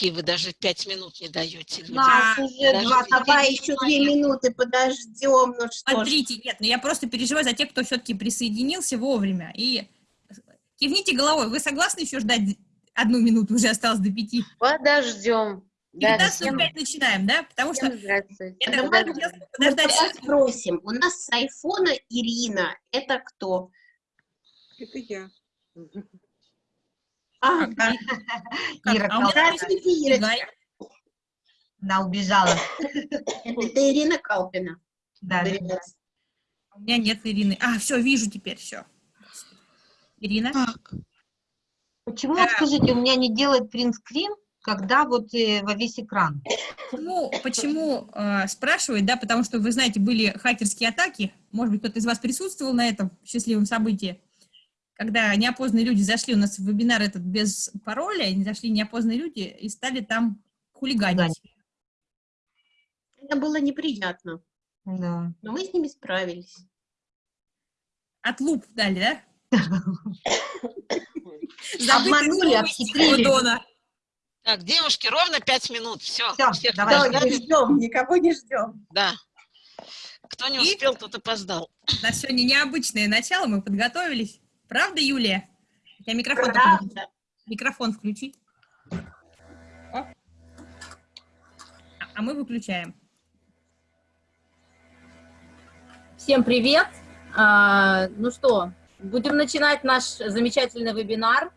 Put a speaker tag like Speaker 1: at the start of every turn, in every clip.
Speaker 1: вы даже пять минут не даете людям.
Speaker 2: Нас уже
Speaker 1: Даже
Speaker 2: два, давай еще две минуты подождем, ну что ж.
Speaker 3: Смотрите, нет, ну я просто переживаю за тех, кто все-таки присоединился вовремя. И кивните головой, вы согласны еще ждать одну минуту, уже осталось до пяти?
Speaker 4: Подождем. Да,
Speaker 3: 19.05 начинаем, да? Потому что
Speaker 4: здравствуйте.
Speaker 3: это подождать.
Speaker 2: тебя спросим, у нас с айфона Ирина, это кто?
Speaker 5: Это я.
Speaker 2: А,
Speaker 3: Как? Как?
Speaker 6: Ира
Speaker 3: А.
Speaker 6: Она убежала.
Speaker 2: Это Ирина Калпина.
Speaker 6: Да, да.
Speaker 2: Привет.
Speaker 3: У меня нет Ирины. А, все, вижу теперь, все. Ирина?
Speaker 1: Так,
Speaker 6: Почему,
Speaker 3: Да.
Speaker 6: скажите, у меня не делает принтскрин, когда вот э, во весь экран?
Speaker 3: Ну, почему э, спрашивают, да, потому что, вы знаете, были хакерские атаки, может быть, кто-то из вас присутствовал на этом счастливом событии, когда неопознанные люди зашли, у нас вебинар этот без пароля, они зашли неопознанные люди и стали там хулиганить.
Speaker 2: Это было неприятно,
Speaker 6: Да.
Speaker 2: но мы с ними справились.
Speaker 3: От луп дали, да?
Speaker 2: Обманули, обхитрили.
Speaker 3: Дона.
Speaker 1: так, девушки, ровно пять минут. Все, всех
Speaker 6: давай.
Speaker 2: Не ждем, никого не ждем.
Speaker 1: Да. Кто не успел, тот опоздал.
Speaker 3: У нас сегодня необычное начало, мы подготовились. Правда, Юлия? Тебя микрофон.
Speaker 2: Правда.
Speaker 3: микрофон включи. О. А- А мы выключаем.
Speaker 7: Всем привет! А, ну что, будем начинать наш замечательный вебинар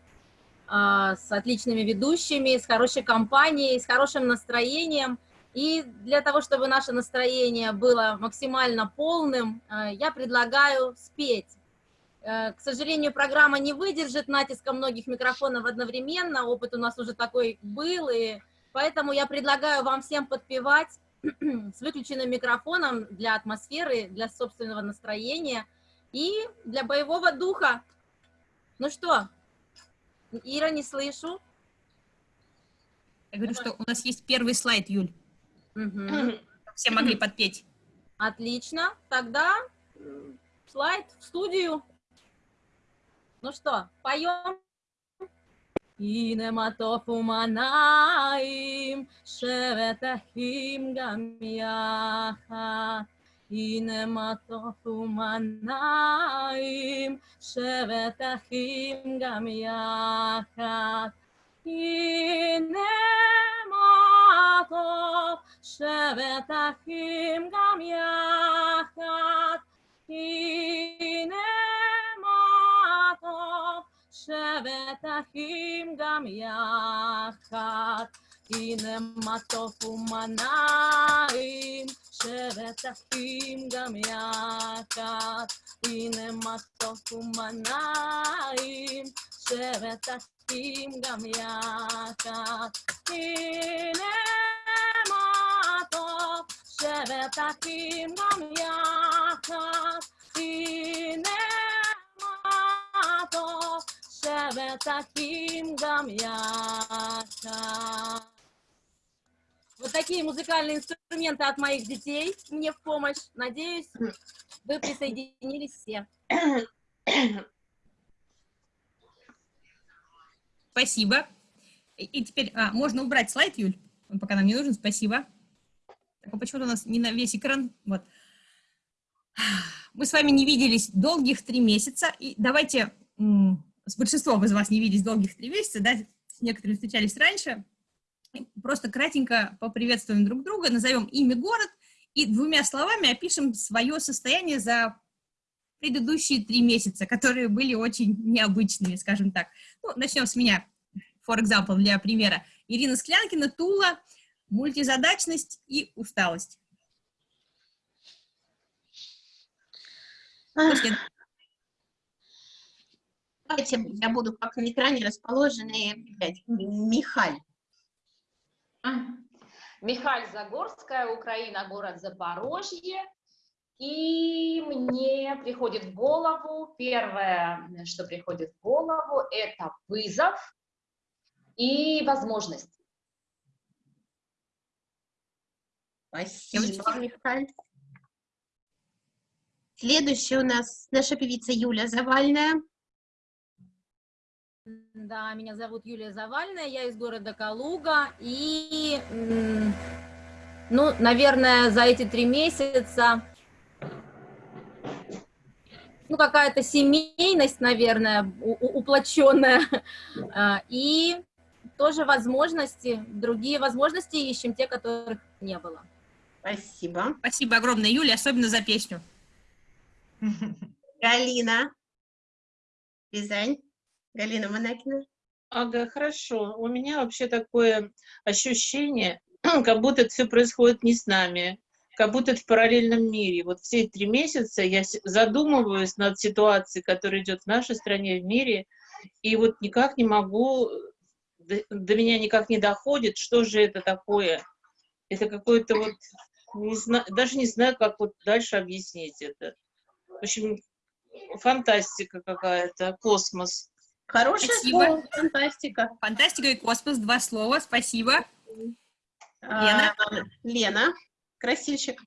Speaker 7: а, с отличными ведущими, с хорошей компанией, с хорошим настроением. И для того, чтобы наше настроение было максимально полным, а, я предлагаю спеть. Э, К сожалению, программа не выдержит натиска многих микрофонов одновременно, опыт у нас уже такой был, и поэтому я предлагаю вам всем подпевать с выключенным микрофоном для атмосферы, для собственного настроения и для боевого духа. Ну что, Ира, не слышу.
Speaker 3: Я говорю, что у нас есть первый слайд, Юль.
Speaker 7: Мгм.
Speaker 3: Все могли подпеть.
Speaker 7: Отлично, тогда слайд в студию. Ну что, поем? הנה מה טוב ומנעים, שבת אחים גם יחד. הנה מה טוב ומנעים, שבת אחים גם יחד. הנה מה טוב, שבת אחים גם יחד. הנה מה טוב, שבת אחים גם יחד. הנה מה טוב ומנעים, שבת אחים גם יחד. הנה מה טוב ומנעים, שבת אחים גם יחד. הנה מה טוב, שבת אחים גם יחד. הנה מה тебе таким дам. Вот такие музыкальные инструменты от моих детей мне в помощь. Надеюсь, вы присоединились все.
Speaker 3: Спасибо. И теперь а, можно убрать слайд, Юль, пока нам не нужен, спасибо. А почему-то у нас не на весь экран, вот. Мы с вами не виделись долгих три месяца, и давайте с большинством из вас не виделись долгих три месяца, да, с некоторыми встречались раньше. Просто кратенько поприветствуем друг друга, назовем имя, город и двумя словами опишем свое состояние за предыдущие три месяца, которые были очень необычными, скажем так. Ну, начнем с меня, for example, для примера. Ирина Склянкина, Тула, мультизадачность и усталость.
Speaker 2: Давайте я буду как на экране расположены опять. Михаль.
Speaker 8: Михаль Загорская, Украина, город Запорожье. И мне приходит в голову, первое, что приходит в голову, это вызов и возможность.
Speaker 2: Спасибо, Михаль. Следующая у нас наша певица Юля Завальная.
Speaker 7: Да, меня зовут Юлия Завальная, я из города Калуга. И, ну, наверное, за эти три месяца, ну, какая-то семейность, наверное, уплоченная. А, И тоже возможности, другие возможности ищем, те, которых не было.
Speaker 2: Спасибо.
Speaker 3: Спасибо огромное, Юля, особенно за песню.
Speaker 2: Галина. Рязань. Галина Монакина.
Speaker 9: Ага, хорошо. У меня вообще такое ощущение, как будто это все происходит не с нами, как будто это в параллельном мире. Вот все три месяца я задумываюсь над ситуацией, которая идет в нашей стране, в мире, и вот никак не могу, до, до меня никак не доходит, что же это такое. Это какое-то вот, не зна- даже не знаю, как вот дальше объяснить это. В общем, фантастика какая-то, космос.
Speaker 2: Хорошее
Speaker 3: Спасибо.
Speaker 2: слово. Фантастика.
Speaker 3: Фантастика и космос, два слова, спасибо.
Speaker 2: А, Лена. Красильщик.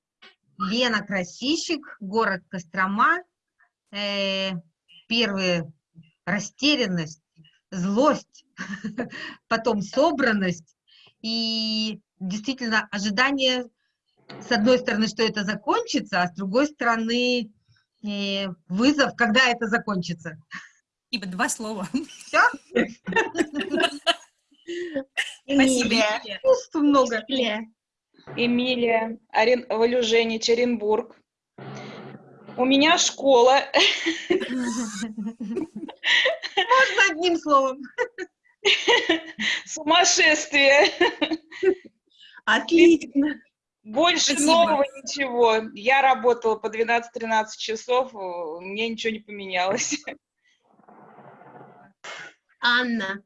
Speaker 6: Лена Красильщик, город Кострома. Э, первые растерянность, злость, потом собранность и действительно ожидание, с одной стороны, что это закончится, а с другой стороны, э, вызов, когда это закончится.
Speaker 3: Ибо два слова.
Speaker 6: Все?
Speaker 3: Спасибо.
Speaker 6: Чувств много.
Speaker 2: Эмилия.
Speaker 5: Орен... Валюженич, Оренбург. У меня школа.
Speaker 6: Можно одним словом.
Speaker 5: Сумасшествие.
Speaker 2: Отлично.
Speaker 5: Больше
Speaker 3: Спасибо.
Speaker 5: нового ничего. Я работала по 12-13 часов, мне ничего не поменялось.
Speaker 2: Анна.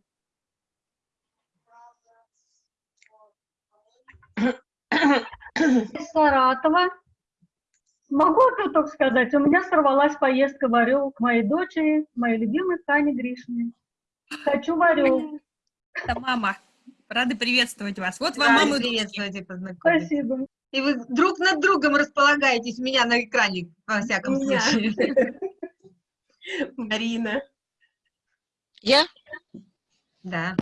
Speaker 10: из Саратова. Могу тут сказать, у меня сорвалась поездка в Орел к моей дочери, моей любимой Тане Гришиной. Хочу в Орел.
Speaker 3: Это мама. Рады приветствовать вас. Вот вам
Speaker 6: Рады
Speaker 3: мамы.
Speaker 6: приветствовать и познакомиться.
Speaker 10: Спасибо.
Speaker 6: И вы друг над другом располагаетесь у меня на экране, во всяком случае.
Speaker 2: Марина.
Speaker 1: Я?
Speaker 6: Да.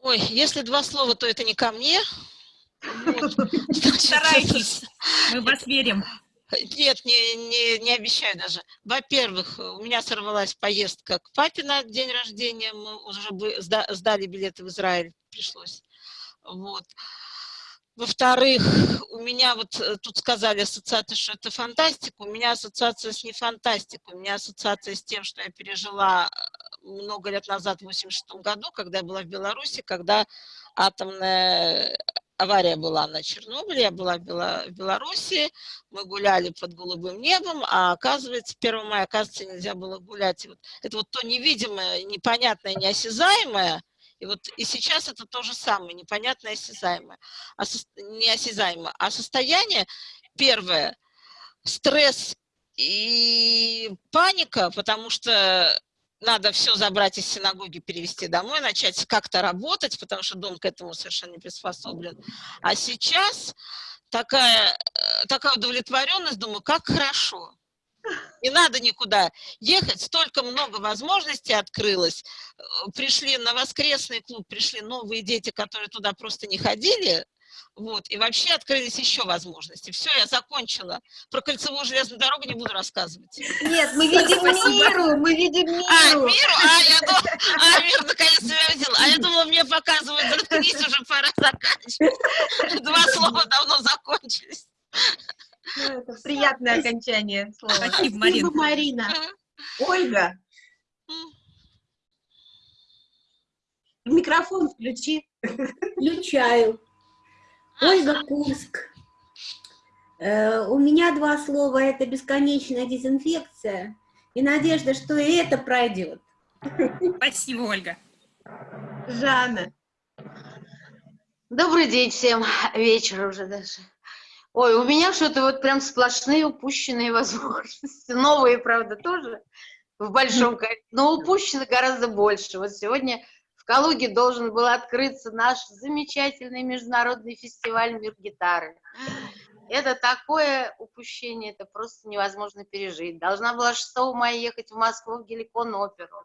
Speaker 1: Ой, если два слова, то это не ко мне. Вот.
Speaker 3: Старайтесь. Мы вас верим.
Speaker 1: Нет, не, не, не обещаю даже. Во-первых, у меня сорвалась поездка к папе на день рождения. Мы уже сдали билеты в Израиль, пришлось. Вот. Во-вторых, у меня вот э, тут сказали ассоциация, что это фантастика. У меня ассоциация с не фантастикой. У меня ассоциация с тем, что я пережила э, много лет назад, в 86 году, когда я была в Беларуси, когда атомная авария была на Чернобыле, я была в Бела- в Беларуси, мы гуляли под голубым небом, а оказывается, 1 мая, оказывается, нельзя было гулять. Вот это вот то невидимое, непонятное, неосязаемое, и вот и сейчас это то же самое, непонятное, осязаемое, а неосязаемое. А состояние, первое, стресс и паника, потому что надо все забрать из синагоги, перевести домой, начать как-то работать, потому что дом к этому совершенно не приспособлен. А сейчас такая, э, такая удовлетворенность, думаю, как хорошо. Не надо никуда ехать, столько много возможностей открылось. Э, Пришли на воскресный клуб, пришли новые дети, которые туда просто не ходили, вот, и вообще открылись еще возможности. Все, я закончила. Про кольцевую железную дорогу не буду рассказывать.
Speaker 6: Нет, мы видим
Speaker 3: Спасибо.
Speaker 6: миру, мы видим
Speaker 1: А,
Speaker 6: миру.
Speaker 1: миру? А, я думала, а, мир наконец-то я увидела. А я думала, мне показывают, заткнись, уже пора заканчивать. Два слова давно закончились.
Speaker 6: Приятное окончание слова.
Speaker 3: Спасибо, Марин.
Speaker 2: Спасибо, Марина. Ольга. Микрофон включи.
Speaker 11: Включаю. Ольга Курск. Э, У меня два слова. Это бесконечная дезинфекция и надежда, что и это пройдет.
Speaker 3: Спасибо, Ольга.
Speaker 2: Жанна.
Speaker 4: Добрый день всем, вечер уже даже. Ой, у меня что-то вот прям сплошные упущенные возможности. Новые, правда, тоже в большом количестве, но упущено гораздо больше. Вот сегодня Калуге должен был открыться наш замечательный международный фестиваль «Мир гитары». Это такое упущение, это просто невозможно пережить. Должна была 6 мая ехать в Москву в Геликон оперу.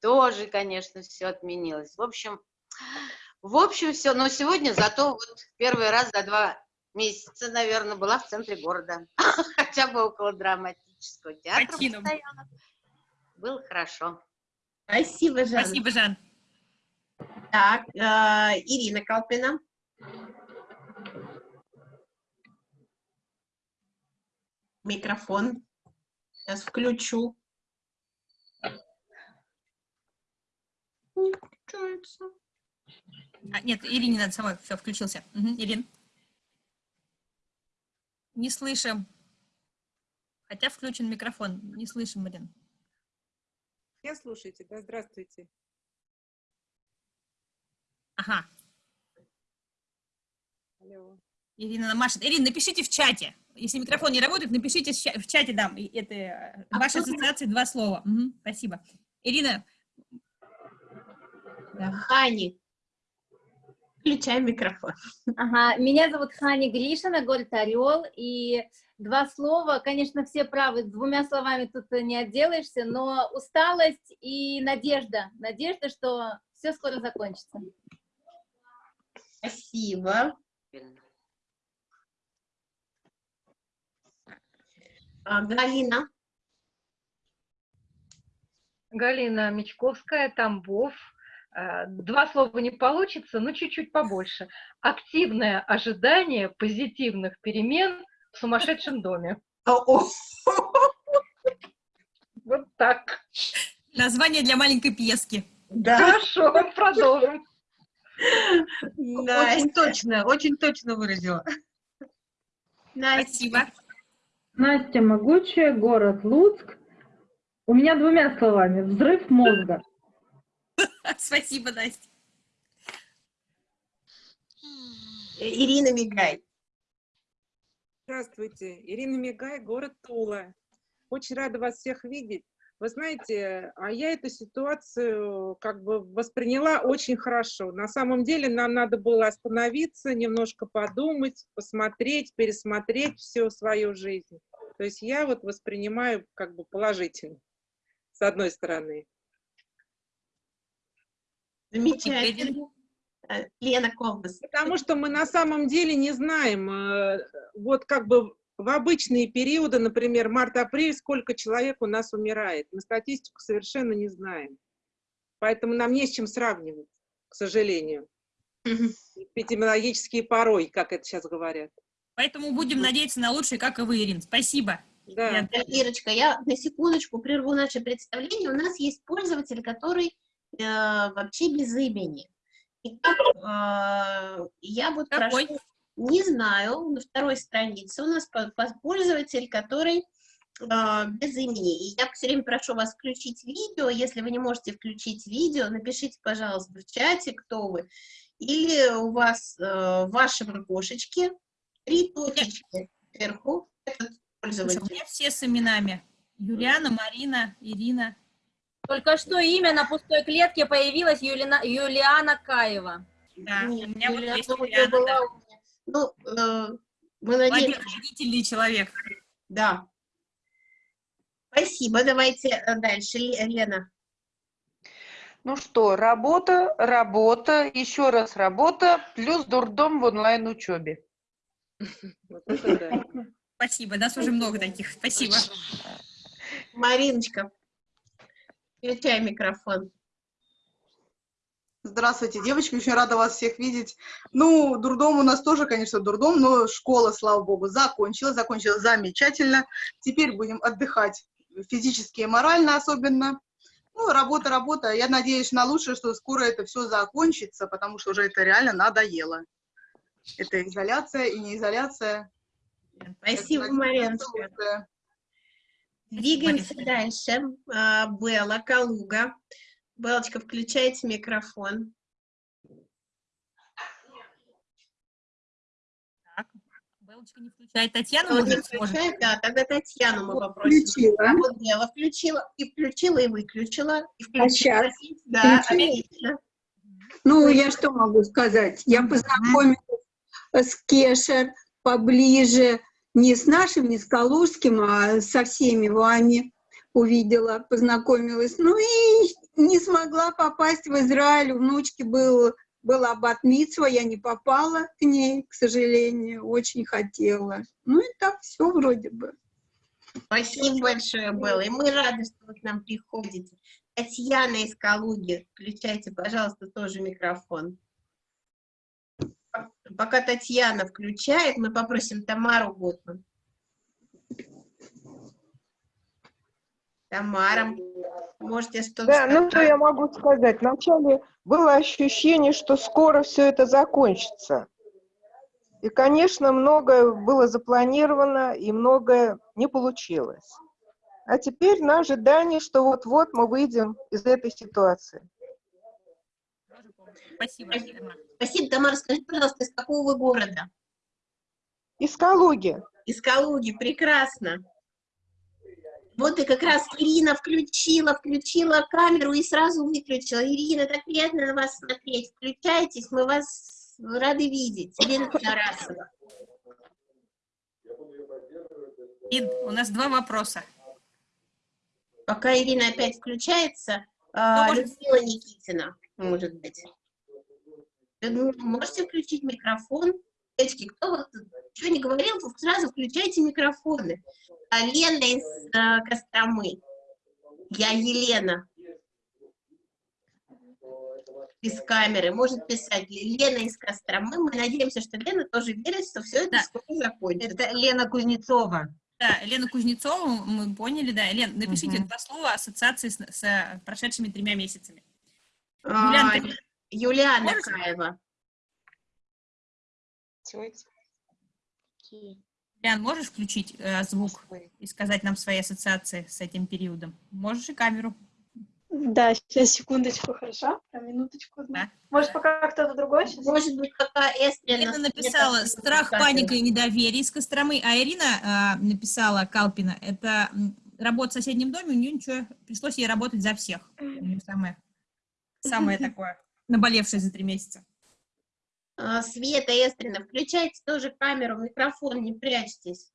Speaker 4: тоже, конечно, все отменилось. В общем, в общем, все. Но сегодня зато вот первый раз за два месяца, наверное, была в центре города. Хотя бы около драматического театра
Speaker 3: Спасибо.
Speaker 4: постоянно. Было хорошо.
Speaker 2: Спасибо, Жан.
Speaker 3: Спасибо, Жан.
Speaker 2: Так, э, Ирина Калпина. Микрофон. Сейчас включу. Не включается.
Speaker 3: А, нет, Ирине надо самой. Все, включился. Мгм, Ирин. Не слышим. Хотя включен микрофон. Не слышим, Ирин.
Speaker 12: Меня слушаете, да? Здравствуйте.
Speaker 3: Ага.
Speaker 12: Алло.
Speaker 3: Ирина машет. Ирина, напишите в чате. Если микрофон не работает, напишите в ча- в чате, да, и это э,
Speaker 2: А
Speaker 3: вашей
Speaker 2: кто-
Speaker 3: ассоциации два слова. Мгм, спасибо. Ирина,
Speaker 2: Хани. Включай микрофон.
Speaker 7: Ага, меня зовут Хани Гришина, город Орел, и два слова, конечно, все правы, двумя словами тут не отделаешься, но усталость и надежда, надежда, что все скоро закончится.
Speaker 2: Спасибо. А, Галина.
Speaker 13: Галина Мечковская, Тамбов. Э, Два слова не получится, но чуть-чуть побольше. Активное ожидание позитивных перемен в сумасшедшем доме. Вот так.
Speaker 3: название для маленькой пьески.
Speaker 2: Да.
Speaker 13: Хорошо, продолжим.
Speaker 6: Очень точно, очень точно выразила.
Speaker 3: Спасибо.
Speaker 10: Настя Могучая, город Луцк. У меня двумя словами. Взрыв мозга.
Speaker 3: Спасибо, Настя.
Speaker 2: Ирина Мигай.
Speaker 12: Здравствуйте. Ирина Мигай, город Тула. Очень рада вас всех видеть. Вы знаете, а я эту ситуацию как бы восприняла очень хорошо. На самом деле нам надо было остановиться, немножко подумать, посмотреть, пересмотреть всю свою жизнь. То есть я вот воспринимаю как бы положительно, с одной стороны.
Speaker 2: Замечательно. Э, Лена Колбас.
Speaker 12: Потому что мы на самом деле не знаем, э, вот как бы в обычные периоды, например, март-апрель, сколько человек у нас умирает. Мы статистику совершенно не знаем. Поэтому нам не с чем сравнивать, к сожалению. Эпидемиологические порой, как это сейчас говорят.
Speaker 3: Поэтому будем надеяться на лучшее, как и вы, Ирин. Спасибо.
Speaker 12: Да.
Speaker 2: Э, Ирочка, я на секундочку прерву наше представление. У нас есть пользователь, который э, вообще без имени. И э, я вот
Speaker 3: Какой?
Speaker 2: прошу, не знаю, на второй странице у нас по- по- пользователь, который э, без имени. И я все время прошу вас включить видео. Если вы не можете включить видео, напишите, пожалуйста, в чате, кто вы. Или у вас э, в вашем окошечке три точечки вверху. Этот
Speaker 3: Слушай, у
Speaker 2: пользователь.
Speaker 3: меня все с именами. Юлиана, Марина, Ирина.
Speaker 7: Только что имя на пустой клетке появилось Юлина- Юлиана Каева.
Speaker 3: Да,
Speaker 2: Нет,
Speaker 3: у меня вот
Speaker 2: Юлиана
Speaker 3: есть
Speaker 2: уже
Speaker 3: Юлиана,
Speaker 2: была
Speaker 3: да.
Speaker 2: Ну, э, мы надеемся,
Speaker 3: Объединительный человек.
Speaker 2: да. Спасибо, давайте э, дальше, Ле- Лена.
Speaker 14: Ну что, работа, работа, еще раз работа, плюс дурдом в онлайн-учебе.
Speaker 3: Спасибо, нас уже много таких. Спасибо.
Speaker 2: Мариночка, включай микрофон.
Speaker 15: Здравствуйте, девочки, очень рада вас всех видеть. Ну, дурдом у нас тоже, конечно, дурдом, но школа, слава богу, закончилась, закончилась замечательно. Теперь будем отдыхать физически и морально особенно. Ну, работа, работа. Я надеюсь на лучшее, что скоро это все закончится, потому что уже это реально надоело. Это изоляция и не изоляция.
Speaker 2: Спасибо, Мариночка. Двигаемся дальше. А, Белла, Калуга. Белочка, включайте микрофон.
Speaker 3: Белочка не включает. Татьяна,
Speaker 2: Вот не включает, да, тогда Татьяну мы попросим.
Speaker 15: Включила.
Speaker 2: А вот Белла включила, и включила, и выключила, и включила.
Speaker 16: щас?
Speaker 2: Да,
Speaker 16: Включила?
Speaker 2: отлично.
Speaker 16: Ну, я что могу сказать? Я познакомилась с Кешер поближе, не с нашим, не с Калужским, а со всеми вами увидела, познакомилась. Ну и не смогла попасть в Израиль. У внучки был, была батмитсва, я не попала к ней, к сожалению, очень хотела. Ну и так все вроде бы.
Speaker 2: Спасибо большое, Белла. И мы рады, что вы к нам приходите. Татьяна из Калуги, включайте, пожалуйста, тоже микрофон. Пока Татьяна включает, мы попросим Тамару Готман. Тамара, можете что-то
Speaker 17: Да, ну что
Speaker 2: сказать?
Speaker 17: я могу сказать? Вначале было ощущение, что скоро все это закончится. И, конечно, многое было запланировано, и многое не получилось. А теперь на ожидание, что вот-вот мы выйдем из этой ситуации.
Speaker 3: Спасибо.
Speaker 2: Спасибо, Тамара. Скажите, пожалуйста, из какого вы города?
Speaker 17: Из Калуги.
Speaker 2: Из Калуги, прекрасно. Вот и как раз Ирина включила, включила камеру и сразу выключила. Ирина, так приятно на вас смотреть. Включайтесь, мы вас рады видеть. Ирина Тарасова.
Speaker 3: И у нас два вопроса.
Speaker 2: Пока Ирина опять включается, а,
Speaker 3: может-
Speaker 2: Людмила Никитина, может быть. Можете включить микрофон? Девочки, кто вот что не говорил, сразу включайте микрофоны. А, Лена из а, Костромы. Я Елена. Из камеры. Может писать Лена из Костромы. Мы надеемся, что Лена тоже верит, что все это скоро закончится.
Speaker 6: Это Лена Кузнецова.
Speaker 3: Да, Лена Кузнецова, мы поняли, да. Лен, напишите два слова ассоциации с, с, э, прошедшими тремя месяцами.
Speaker 2: А,
Speaker 3: Юлиан, ты-
Speaker 2: Юлиана
Speaker 3: можешь?
Speaker 2: Каева.
Speaker 3: Ян, можешь включить э, звук и сказать нам свои ассоциации с этим периодом? Можешь и камеру.
Speaker 18: Да, сейчас, секундочку, хорошо? Прям минуточку. одну. Может, пока кто-то другой сейчас?
Speaker 2: Может быть, пока Эстрина...
Speaker 3: Лена написала «Страх, паника и недоверие» из Костромы, а Ирина э, написала Калпина. Это работа в соседнем доме, у нее ничего, пришлось ей работать за всех. У нее самое, самое такое, наболевшее за три месяца.
Speaker 2: А, Света Эстрина, включайте тоже камеру, микрофон, не прячьтесь.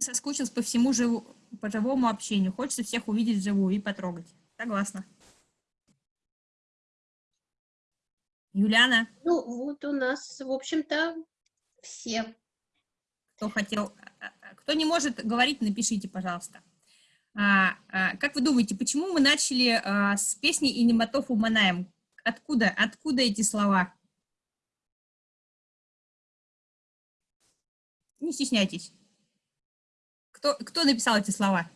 Speaker 3: Соскучилась по всему живу, по живому общению. Хочется всех увидеть вживую и потрогать. Согласна. Юлиана,
Speaker 2: Ну, вот у нас, в общем-то, все.
Speaker 3: кто хотел, а, а, кто не может говорить, напишите, пожалуйста. А, а, как вы думаете, почему мы начали а, с песни «И немотов уманаем»? Откуда, откуда эти слова? Не стесняйтесь. Кто, кто написал эти слова?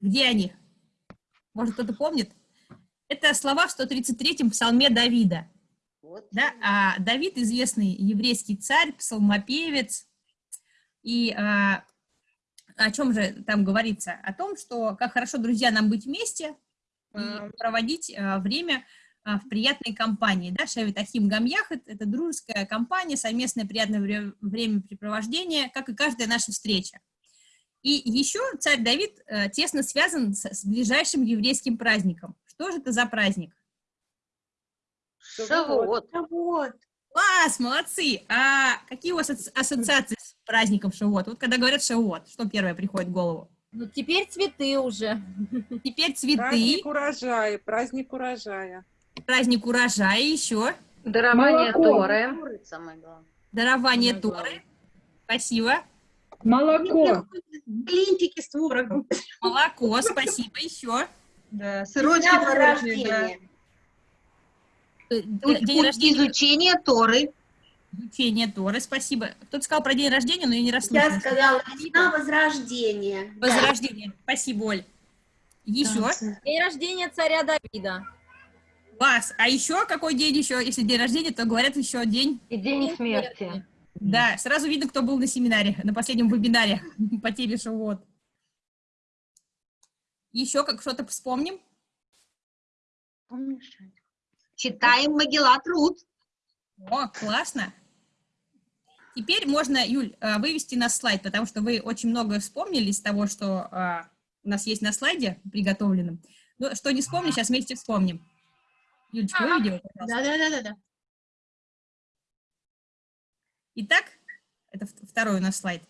Speaker 3: Где они? Может, кто-то помнит? Это слова в 133-м псалме Давида. Да? А Давид известный еврейский царь, псалмопевец. И а, о чем же там говорится? О том, что как хорошо, друзья, нам быть вместе и проводить а, время в приятной компании. Да? Шевит Ахим Гамьяхат – это дружеская компания, совместное приятное вре- времяпрепровождение, как и каждая наша встреча. И еще царь Давид э, тесно связан с, с ближайшим еврейским праздником. Что же это за праздник?
Speaker 4: Шавуот.
Speaker 2: Шавуот.
Speaker 3: Класс, молодцы! А какие у вас ассо- ассоциации с праздником Шавуот? Вот когда говорят Шавуот, что первое приходит в голову?
Speaker 7: Ну, теперь цветы уже.
Speaker 3: Теперь цветы,
Speaker 12: Праздник урожая, праздник урожая.
Speaker 3: Праздник урожая, еще
Speaker 13: Дарование
Speaker 12: Молоко.
Speaker 13: Торы.
Speaker 3: Дарование Торы. Спасибо.
Speaker 10: Молоко.
Speaker 2: Блинчики с творогом.
Speaker 3: Молоко, спасибо, еще.
Speaker 6: Да,
Speaker 2: сырочки
Speaker 6: День
Speaker 2: творожные,
Speaker 6: рождения.
Speaker 3: Э, День рождения.
Speaker 6: Изучение Торы.
Speaker 3: Изучение Торы, спасибо. Кто-то сказал про день рождения, но я не расслышала.
Speaker 11: Я сказала, весна возрождения.
Speaker 3: Возрождение. Спасибо, Оль. Еще?
Speaker 7: День рождения царя Давида.
Speaker 3: Класс. А еще какой день еще? Если день рождения, то говорят еще день...
Speaker 13: И день смерти.
Speaker 3: Да, сразу видно, кто был на семинаре, на последнем вебинаре по теме Шавуот. Еще как что-то вспомним?
Speaker 6: Читаем Магеллат Рут.
Speaker 3: О, классно. Теперь можно, Юль, э, вывести на слайд, потому что вы очень многое вспомнили из того, что а, у нас есть на слайде приготовленном. Но что не вспомнили, сейчас вместе вспомним. Юлечка, выведи его, пожалуйста.
Speaker 2: Да-да-да-да.
Speaker 3: Итак, это второй у нас слайд.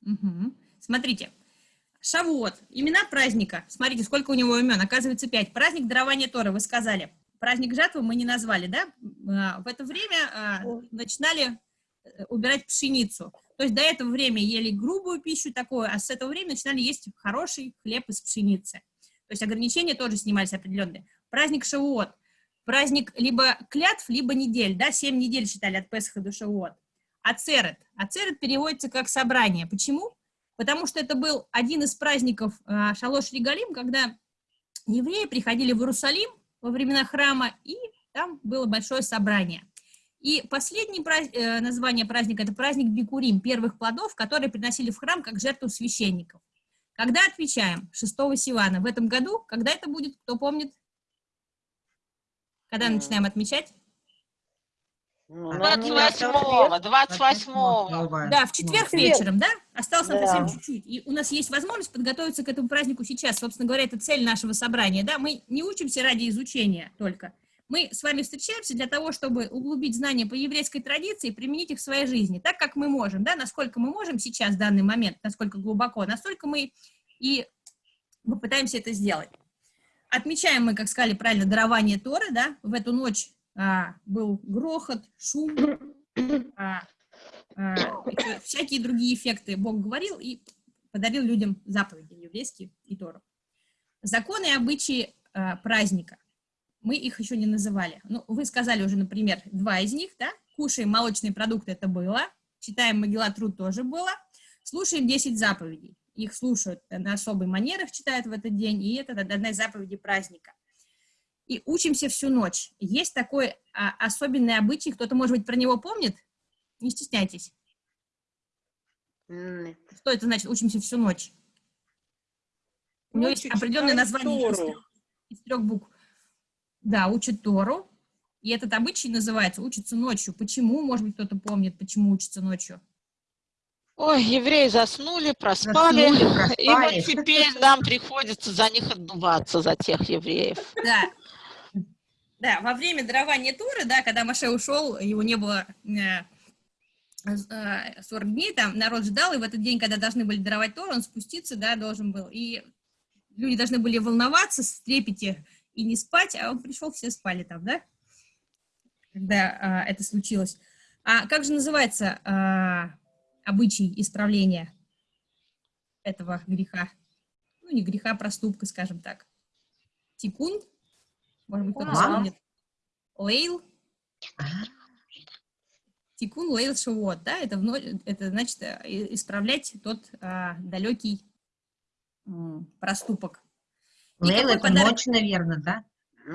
Speaker 3: Мгм. Смотрите, Шавуот. Имена праздника. Смотрите, сколько у него имен. Оказывается, пять. Праздник дарования Торы, вы сказали. Праздник жатвы мы не назвали, да? А, В это время а, начинали э, убирать пшеницу. То есть до этого времени ели грубую пищу такую, а с этого времени начинали есть хороший хлеб из пшеницы. То есть ограничения тоже снимались определенные. Праздник Шавуот. Праздник либо клятв, либо недель, да, семь недель считали от Песха до Шавуот. Ацерет. Ацерет переводится как собрание. Почему? Потому что это был один из праздников а, Шалош Регалим, когда евреи приходили в Иерусалим во времена храма, и там было большое собрание. И последнее праз... э, название праздника – это праздник Бикурим, первых плодов, которые приносили в храм как жертву священников. Когда отвечаем? 6 Сивана. В этом году, когда это будет, кто помнит? Когда начинаем отмечать?
Speaker 1: 28-го, 28-го.
Speaker 3: Да, в четверг
Speaker 1: Четверг.
Speaker 3: вечером, да? Осталось нам
Speaker 1: Да.
Speaker 3: совсем чуть-чуть. И у нас есть возможность подготовиться к этому празднику сейчас. Собственно говоря, это цель нашего собрания, да? Мы не учимся ради изучения только. Мы с вами встречаемся для того, чтобы углубить знания по еврейской традиции и применить их в своей жизни, так как мы можем, да? Насколько мы можем сейчас, в данный момент, насколько глубоко, настолько мы и попытаемся это сделать. Отмечаем мы, как сказали правильно, дарование Торы, да? В эту ночь а, был грохот, шум, а, а, всякие другие эффекты Бог говорил и подарил людям заповеди еврейские и Тору. Законы и обычаи а, праздника. Мы их еще не называли. Ну, вы сказали уже, например, два из них, да? Кушаем молочные продукты, это было. Читаем Могила Труд, тоже было. Слушаем 10 заповедей. Их слушают на особой манерах, читают в этот день, и это одна из заповедей праздника и учимся всю ночь. Есть такой а, особенный обычай, кто-то, может быть, про него помнит? Не стесняйтесь. Что это значит, учимся всю ночь? У него есть определенное название из трех, из трех букв. Да, учат Тору. И этот обычай называется «учится ночью». Почему, может быть, кто-то помнит, почему учится ночью?
Speaker 1: Ой, евреи заснули, проспали,
Speaker 3: Заснули,
Speaker 1: и вот
Speaker 3: проспали.
Speaker 1: теперь нам приходится за них отдуваться, за тех евреев.
Speaker 3: Да. Да, во время дарования Торы, да, когда Маше ушел, его не было э, э, 40 дней, там народ ждал, и в этот день, когда должны были даровать Тору, он спуститься, да, должен был. И люди должны были волноваться, в трепете и не спать, а он пришел, все спали там, да, когда а, это случилось. А как же называется а, обычай исправления этого греха? Ну, не греха, а проступка, скажем так. Тикун? Может быть, кто-то вспомнит. Лейл? Тикун лейл шавуот, да, это, вно- это значит э, исправлять тот а, далекий м, проступок. И
Speaker 6: Лейл
Speaker 3: какой
Speaker 6: это
Speaker 3: подарок-
Speaker 6: ночь, наверное, да?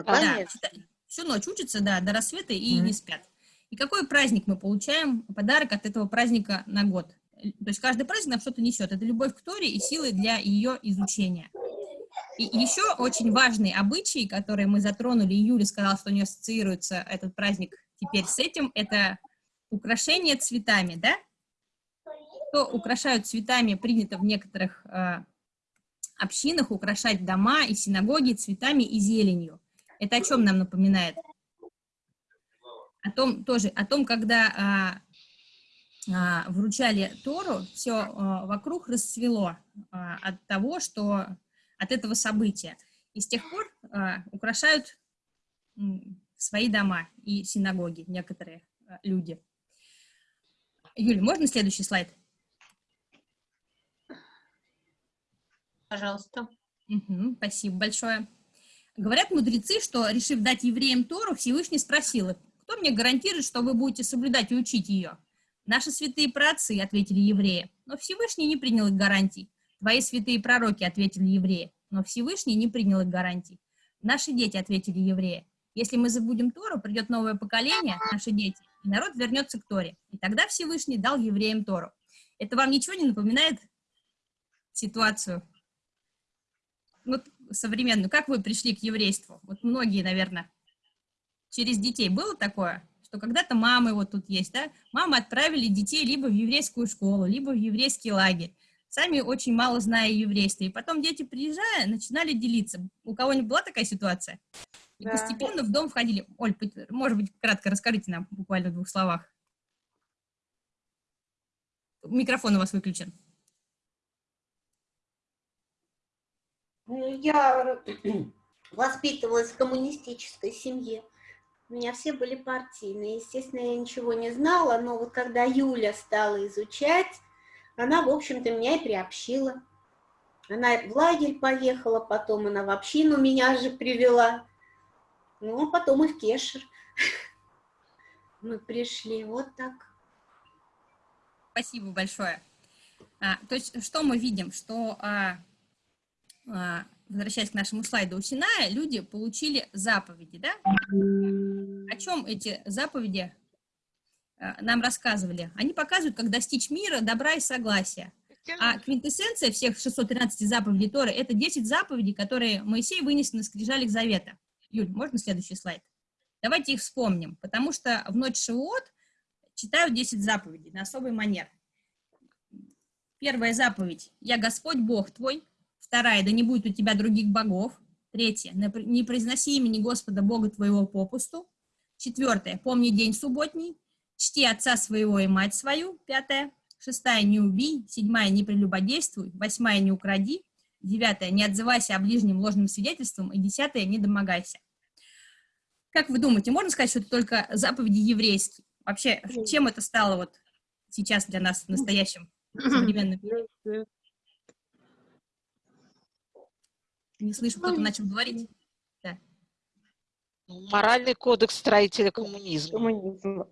Speaker 3: да, чита- всю ночь учатся, да, до рассвета и не спят. И какой праздник мы получаем, подарок от этого праздника на год? То есть каждый праздник нам что-то несет. Это любовь к Торе и силы для ее изучения. И еще очень важный обычай, который мы затронули, и Юля сказала, что у нее ассоциируется этот праздник теперь с этим, это украшение цветами, да? Что украшают цветами, принято в некоторых э, общинах украшать дома и синагоги цветами и зеленью. Это о чем нам напоминает? О том тоже, о том, когда а, а, вручали Тору, все вокруг расцвело а, от того, что от этого события. И с тех пор а, украшают свои дома и синагоги некоторые а, люди. Юль, можно следующий слайд?
Speaker 2: Пожалуйста.
Speaker 3: Мгм, спасибо большое. Говорят мудрецы, что, решив дать евреям Тору, Всевышний спросил их, кто мне гарантирует, что вы будете соблюдать и учить ее? Наши святые праотцы, ответили евреи, но Всевышний не принял их гарантий. Твои святые пророки, ответили евреи, но Всевышний не принял их гарантий. Наши дети, ответили евреи, если мы забудем Тору, придет новое поколение, наши дети, и народ вернется к Торе. И тогда Всевышний дал евреям Тору. Это вам ничего не напоминает ситуацию? Вот современную, как вы пришли к еврейству? Вот многие, наверное, через детей было такое, что когда-то мамы вот тут есть, да, мамы отправили детей либо в еврейскую школу, либо в еврейский лагерь, сами очень мало зная еврейства, и потом дети, приезжая, начинали делиться. У кого-нибудь была такая ситуация? И
Speaker 12: Да.
Speaker 3: постепенно в дом входили. Оль, может быть, кратко расскажите нам буквально в двух словах. Микрофон у вас выключен.
Speaker 2: Я воспитывалась в коммунистической семье. У меня все были партийные. Естественно, я ничего не знала, но вот когда Юля стала изучать, она, в общем-то, меня и приобщила. Она в лагерь поехала, потом она в общину меня же привела. Ну, а потом и в Кешер. Мы пришли, вот так.
Speaker 3: Спасибо большое. А, то есть, что мы видим? Что, а, возвращаясь к нашему слайду у Синая, люди получили заповеди, да? О чем эти заповеди а, нам рассказывали? Они показывают, как достичь мира, добра и согласия. А квинтэссенция всех 613 заповедей Торы – это 10 заповедей, которые Моисей вынес на скрижалях Завета. Юль, можно следующий слайд? Давайте их вспомним, потому что в ночь Шивот читают 10 заповедей на особый манер. Первая заповедь – «Я Господь Бог твой». Вторая – «Да не будет у тебя других богов». Третья – «Не произноси имени Господа Бога твоего попусту». Четвертая – «Помни день субботний». «Чти отца своего и мать свою». Пятая – Шестая – «Не убий». Седьмая – «Не прелюбодействуй». Восьмая – «Не укради». Девятая – «Не отзывайся о ближнем ложным свидетельством». И десятая – «Не домогайся». Как вы думаете, можно сказать, что это только заповеди еврейские? Вообще, чем это стало вот сейчас для нас в настоящем современном мире? Не слышу, кто-то начал говорить. Да.
Speaker 1: Ну, Моральный кодекс строителя коммунизма.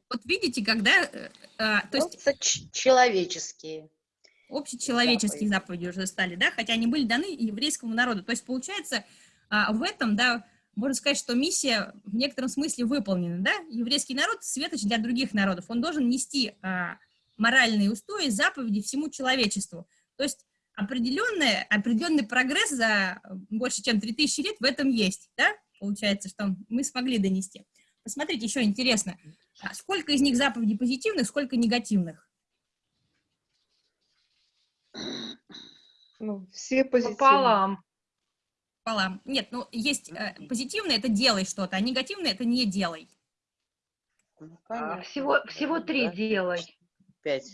Speaker 3: Вот видите, когда... э, а, то есть
Speaker 4: человеческие.
Speaker 3: Общечеловеческие заповеди уже стали, да, хотя они были даны еврейскому народу. То есть, получается, а, в этом, да, можно сказать, что миссия в некотором смысле выполнена, да? Еврейский народ – светоч для других народов. Он должен нести а, моральные устои, заповеди всему человечеству. То есть определенный, определенный прогресс за больше, чем 3000 лет в этом есть, да? Получается, что мы смогли донести. Посмотрите, еще интересно, а сколько из них заповедей позитивных, сколько негативных?
Speaker 12: Ну, все позитивные.
Speaker 13: Пополам.
Speaker 3: Пополам. Нет, ну, есть э, позитивное – это делай что-то, а негативное – это не делай.
Speaker 13: А, Всего, всего три делай.
Speaker 4: Пять.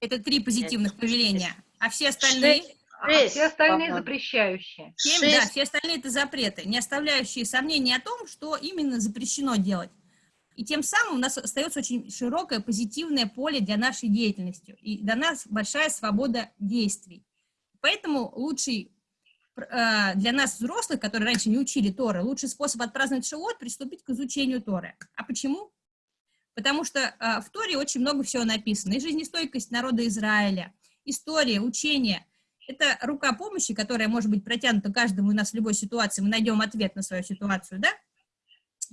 Speaker 3: Это три позитивных повеления. А все остальные?
Speaker 13: А все остальные запрещающие.
Speaker 3: Семь, да, все остальные это запреты, не оставляющие сомнений о том, что именно запрещено делать. И тем самым у нас остается очень широкое позитивное поле для нашей деятельности. И для нас большая свобода действий. Поэтому лучший э, для нас, взрослых, которые раньше не учили Торы, лучший способ отпраздновать Шивот – приступить к изучению Торы. А почему? Потому что э, в Торе очень много всего написано. И жизнестойкость народа Израиля, история, учение – это рука помощи, которая может быть протянута каждому из нас в любой ситуации. Мы найдем ответ на свою ситуацию, да?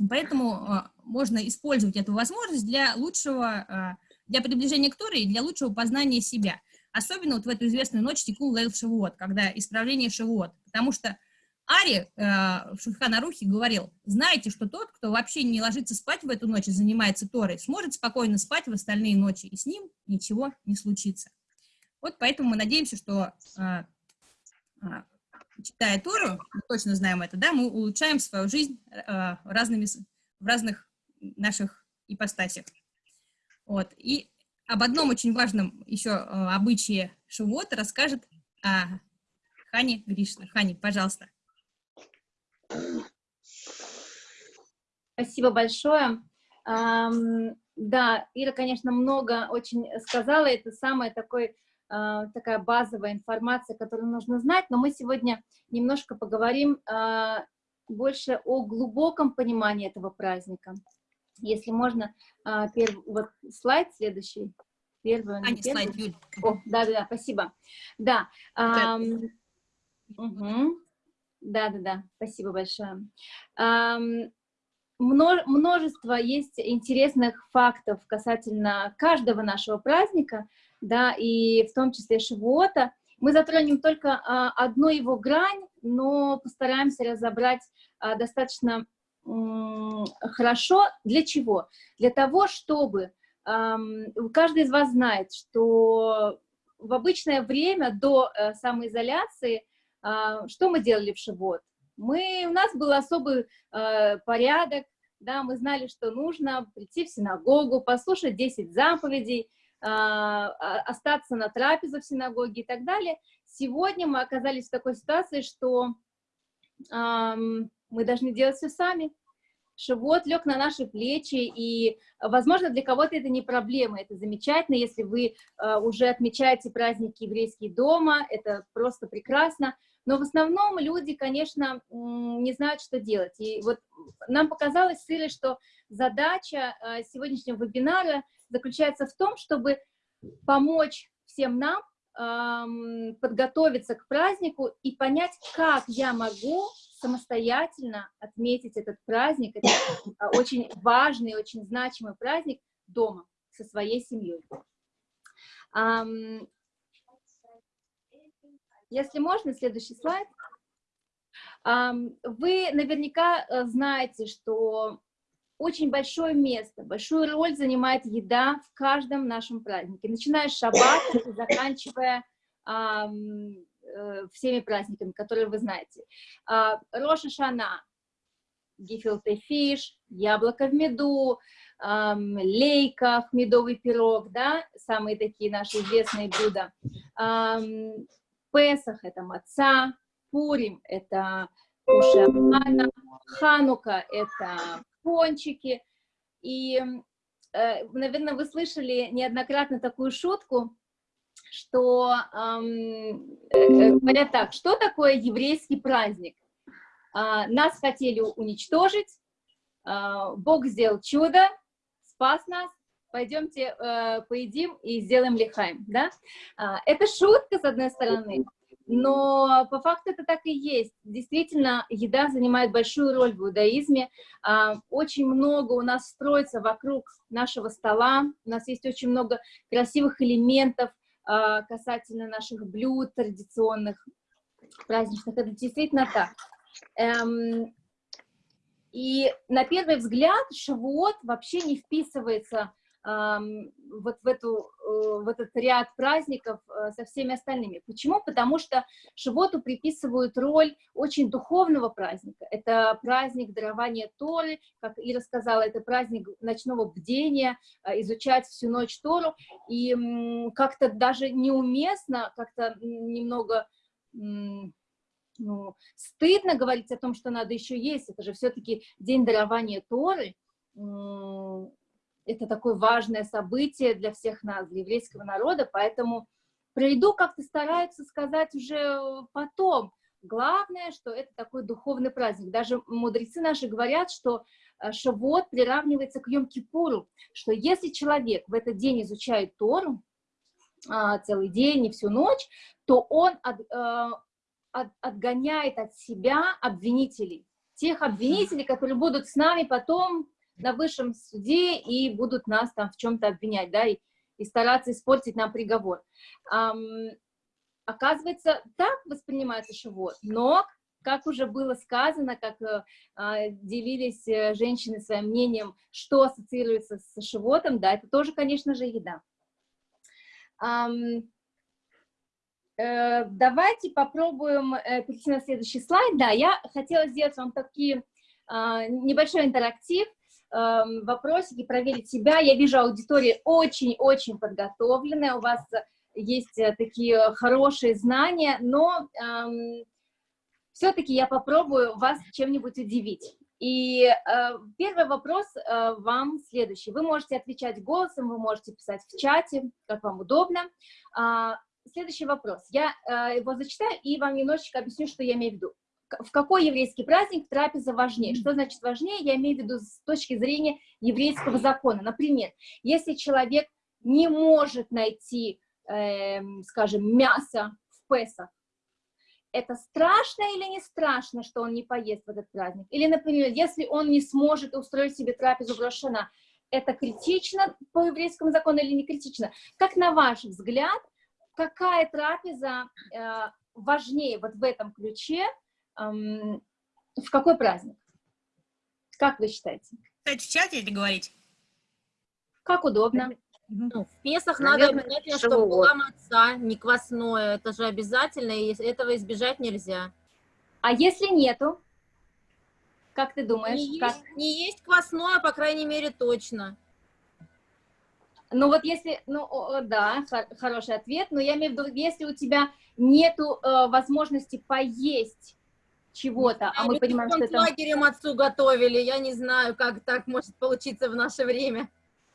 Speaker 3: Поэтому э, можно использовать эту возможность для лучшего, э, для приближения к Торе и для лучшего познания себя. Особенно вот в эту известную ночь Тикун Лейл Шивот, когда исправление Шивот. Потому что Ари э, в Шульханарухе говорил, знаете, что тот, кто вообще не ложится спать в эту ночь и занимается Торой, сможет спокойно спать в остальные ночи, и с ним ничего не случится. Вот поэтому мы надеемся, что, э, э, читая Тору, мы точно знаем это, да, мы улучшаем свою жизнь э, разными, в разных наших ипостасях. Вот. И об одном очень важном еще обычае Шивота расскажет Хани Гришна. Хани, пожалуйста.
Speaker 19: Спасибо большое. Да, Ира, конечно, много очень сказала, это самая такой, а, такая базовая информация, которую нужно знать, но мы сегодня немножко поговорим а, больше о глубоком понимании этого праздника. Если можно, а, перв- вот слайд следующий. Первый,
Speaker 3: А, не
Speaker 19: первый.
Speaker 3: слайд, Юль.
Speaker 19: О, да, да, да, спасибо. Да. ам, мгм. Да, да, да, спасибо большое. Множество есть интересных фактов касательно каждого нашего праздника, да, и в том числе Шивота. Мы затронем только а, одну его грань, но постараемся разобрать а, достаточно хорошо. Для чего? Для того, чтобы каждый из вас знает, что в обычное время до э, самоизоляции а, что мы делали в Шивот? Мы, у нас был особый э, порядок, да, мы знали, что нужно прийти в синагогу, послушать 10 заповедей, остаться на трапезу в синагоге и так далее. Сегодня мы оказались в такой ситуации, что мы должны делать все сами. Шивот лег на наши плечи, и, возможно, для кого-то это не проблема, это замечательно, если вы э, уже отмечаете праздники еврейские дома, это просто прекрасно, но в основном люди, конечно, не знают, что делать. И вот нам показалось с что задача сегодняшнего вебинара заключается в том, чтобы помочь всем нам подготовиться к празднику и понять, как я могу самостоятельно отметить этот праздник, это а, очень важный, очень значимый праздник дома со своей семьей. Если можно, следующий слайд. Вы наверняка э, знаете, что очень большое место, большую роль занимает еда в каждом нашем празднике, начиная с шаббата и заканчивая э, всеми праздниками, которые вы знаете. А, Роша Шана, гефилте фиш, яблоко в меду, лейка, медовый пирог, да, самые такие наши известные блюда. Песах – это маца, Пурим – это кушамана, Ханука – это пончики. И, э, наверное, вы слышали неоднократно такую шутку, что эм, э, говорят так, что такое еврейский праздник? Э, нас хотели уничтожить, э, Бог сделал чудо, спас нас, пойдемте э, поедим и сделаем лихаем, да? Э, это шутка, с одной стороны, но по факту это так и есть. Действительно, еда занимает большую роль в иудаизме. А, очень много у нас строится вокруг нашего стола. У нас есть очень много красивых элементов а, касательно наших блюд традиционных, праздничных. Это действительно так. Эм, и на первый взгляд шавуот вообще не вписывается вот в, эту, э, в этот ряд праздников э, со всеми остальными. Почему? Потому что Шивоту приписывают роль очень духовного праздника. Это праздник дарования Торы, как и рассказала, это праздник ночного бдения, э, изучать всю ночь Тору, и как-то даже неуместно, как-то немного ну, стыдно говорить о том, что надо еще есть, это же все-таки день дарования Торы, это такое важное событие для всех нас, для еврейского народа, поэтому про как-то стараются сказать уже потом. Главное, что это такой духовный праздник. Даже мудрецы наши говорят, что э, Шавуот приравнивается к Йом-Кипуру, что если человек в этот день изучает Тору, а, целый день и всю ночь, то он от, э, от, отгоняет от себя обвинителей, тех обвинителей, которые будут с нами потом на высшем суде и будут нас там в чем-то обвинять, да, и, и стараться испортить нам приговор. Ам, оказывается, так воспринимается шивот, но, как уже было сказано, как э, а, делились э, женщины своим мнением, что ассоциируется с шивотом, да, это тоже, конечно же, еда. Ам, э, давайте попробуем э, перейти на следующий слайд. Да, я хотела сделать вам такие Uh, небольшой интерактив. Эм, вопросики, проверить себя. Я вижу, аудитория очень-очень подготовленная, у вас есть э, такие хорошие знания, но эм, все-таки я попробую вас чем-нибудь удивить. И э, первый вопрос э, вам следующий. Вы можете отвечать голосом, вы можете писать в чате, как вам удобно. Э, следующий вопрос. Я э, его зачитаю и вам немножечко объясню, что я имею в виду в какой еврейский праздник трапеза важнее? Что значит важнее? Я имею в виду с точки зрения еврейского закона. Например, если человек не может найти, э, скажем, мясо в Песах, это страшно или не страшно, что он не поест в этот праздник? Или, например, если он не сможет устроить себе трапезу в Рошана, это критично по еврейскому закону или не критично? Как на ваш взгляд, какая трапеза э, важнее вот в этом ключе в какой праздник? Как вы считаете?
Speaker 3: Кстати, в чате или говорить?
Speaker 19: Как удобно. Ну, в Песах надо обязательно, чтобы была маца, не квасное. Это же обязательно, и этого избежать нельзя. А если нету? Как ты думаешь?
Speaker 7: Не,
Speaker 19: как?
Speaker 7: Есть, не есть квасное, по крайней мере, точно.
Speaker 19: Ну вот если, ну о, да, хор хороший ответ, но я имею в виду, если у тебя нету э, возможности поесть чего-то, а мы понимаем, что это... лагерем отцу готовили, я не знаю, как так может получиться в наше время.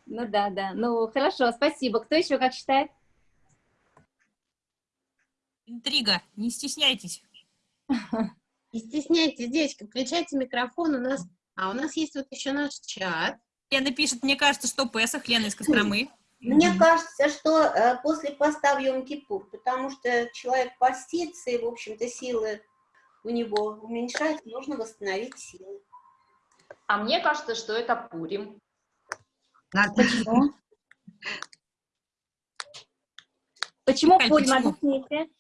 Speaker 19: Ну да, да, ну хорошо, спасибо. Кто еще как считает?
Speaker 3: Интрига, не стесняйтесь.
Speaker 20: Не стесняйтесь, девочки, включайте микрофон, у нас, а у нас есть вот еще наш чат.
Speaker 3: Лена пишет, мне кажется, что Песах, Лена из Костромы.
Speaker 2: Мне кажется, что э, после поста в Йом-Кипур, потому что человек постится, и, в общем-то, силы у него уменьшаются, нужно восстановить силы.
Speaker 8: А мне кажется, что это Пурим.
Speaker 19: Почему? Почему
Speaker 8: Кать,
Speaker 19: Пурим?
Speaker 8: почему?
Speaker 19: Объясните.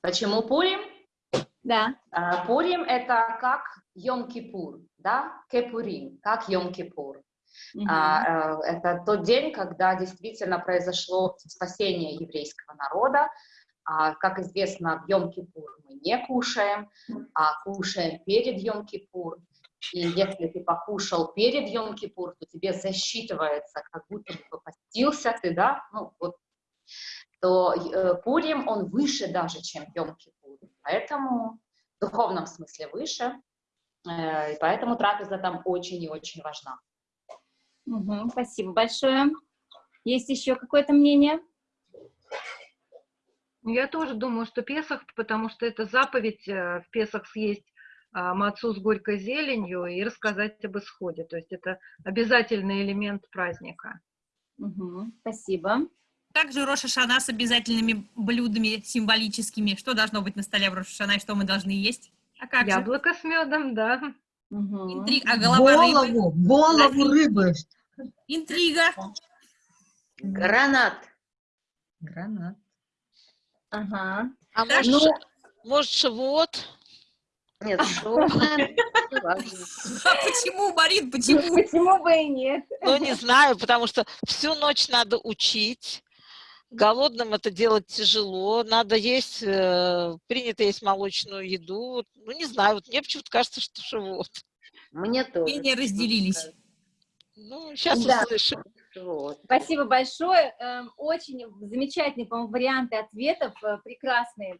Speaker 8: Почему Пурим?
Speaker 19: Да.
Speaker 8: А, Пурим это как Йом-Кипур, да? Кепурим, как Йом-Кипур. А, э, это тот день, когда действительно произошло спасение еврейского народа. А, как известно, в Йом-Кипур мы не кушаем, а кушаем перед Йом-Кипур. И если ты покушал перед Йом-Кипур, то тебе засчитывается, как будто бы постился ты, да? Ну, вот то э, Пурим, он выше даже, чем Йом-Кипур. Поэтому в духовном смысле выше, э, и поэтому трапеза там очень и очень важна.
Speaker 19: Мгм, спасибо большое. Есть еще какое-то мнение?
Speaker 13: Я тоже думаю, что Песах, потому что это заповедь э, в Песах съесть а, мацу с горькой зеленью и рассказать об исходе. То есть это обязательный элемент праздника.
Speaker 19: Мгм, спасибо.
Speaker 3: Также Роша Шана с обязательными блюдами символическими. Что должно быть на столе в Роша Шана и что мы должны есть? А как же?
Speaker 13: Яблоко с медом, да.
Speaker 3: Интриг- А голова
Speaker 6: Голову,
Speaker 3: рыбы?
Speaker 6: голову рыбы.
Speaker 3: Интрига.
Speaker 4: Гранат.
Speaker 6: Гранат.
Speaker 19: Ага.
Speaker 1: А
Speaker 19: Так,
Speaker 1: может,
Speaker 19: ну-
Speaker 1: может, шавуот?
Speaker 4: Нет, не.
Speaker 3: А почему, Марин, почему?
Speaker 19: Почему бы и нет?
Speaker 1: Ну, не знаю, потому что всю ночь надо учить. Голодным это делать тяжело. Надо есть, э, принято есть молочную еду. Ну, не знаю, вот мне почему-то кажется, что шавуот.
Speaker 4: Мне тоже.
Speaker 3: Мнения разделились.
Speaker 1: Ну, сейчас
Speaker 19: Да.
Speaker 1: услышим.
Speaker 19: Спасибо большое. Эм, Очень замечательные, по-моему, варианты ответов, э, прекрасные.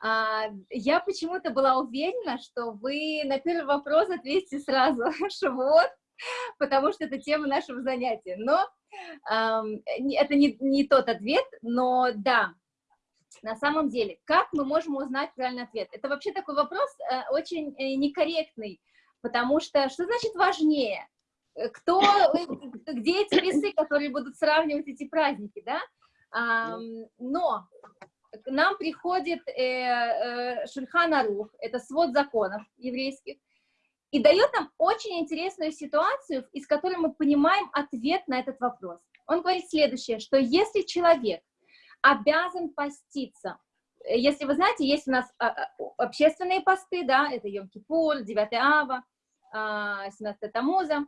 Speaker 19: А, Я почему-то была уверена, что вы на первый вопрос ответите сразу «Шавуот», потому что это тема нашего занятия. Но эм, это не, не тот ответ, но да, на самом деле, как мы можем узнать правильный ответ? Это вообще такой вопрос э, очень э, некорректный, потому что что значит важнее? Э, Кто, э, где эти весы, которые будут сравнивать эти праздники, да? Ам, но к нам приходит э, э, Шульхан Арух, это свод законов еврейских, и дает нам очень интересную ситуацию, из которой мы понимаем ответ на этот вопрос. Он говорит следующее, что если человек обязан поститься, э, если вы знаете, есть у нас а, а, общественные посты, да, это Йом-Кипур, 9 Ава, а, 17 Тамуза,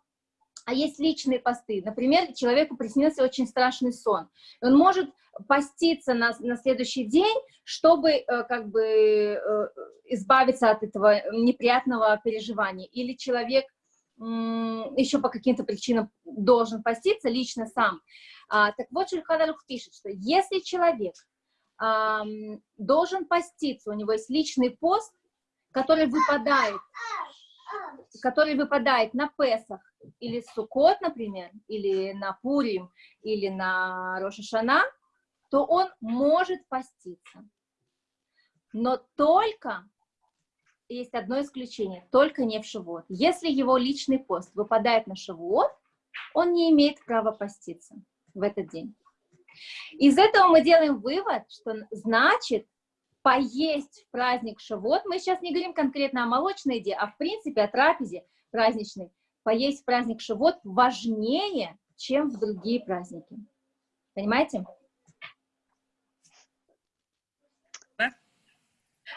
Speaker 19: а есть личные посты. Например, человеку приснился очень страшный сон. Он может поститься на, на следующий день, чтобы э, как бы э, избавиться от этого неприятного переживания. Или человек м, еще по каким-то причинам должен поститься лично сам. А, так вот, Шульхан Арух пишет, что если человек ам, должен поститься, у него есть личный пост, который выпадает, который выпадает на Песах или Суккот, например, или на Пурим, или на Рошашана, то он может поститься. Но только, есть одно исключение, только не в Шивот. Если его личный пост выпадает на Шивот, он не имеет права поститься в этот день. Из этого мы делаем вывод, что значит поесть в праздник Шавот, мы сейчас не говорим конкретно о молочной еде, а в принципе о трапезе праздничной, поесть в праздник Шавот важнее, чем в другие праздники. Понимаете?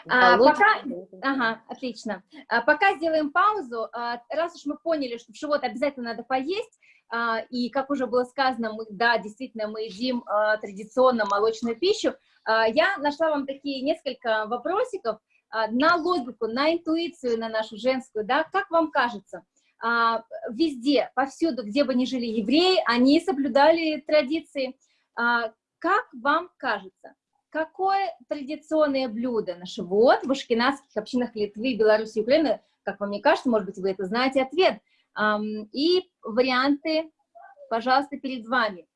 Speaker 19: А, пока, ага, отлично. А, пока сделаем паузу. А, раз уж мы поняли, что в живот обязательно надо поесть, а, и, как уже было сказано, мы, да, действительно, мы едим а, традиционно молочную пищу, а, я нашла вам такие несколько вопросиков а, на логику, на интуицию, на нашу женскую, да, как вам кажется, везде, повсюду, где бы ни жили евреи, они соблюдали традиции. А, как вам кажется, какое традиционное блюдо на Шивот в ашкенадских общинах Литвы, Беларуси и Украины, как вам не кажется, может быть, вы это знаете, ответ. И варианты, пожалуйста, перед вами.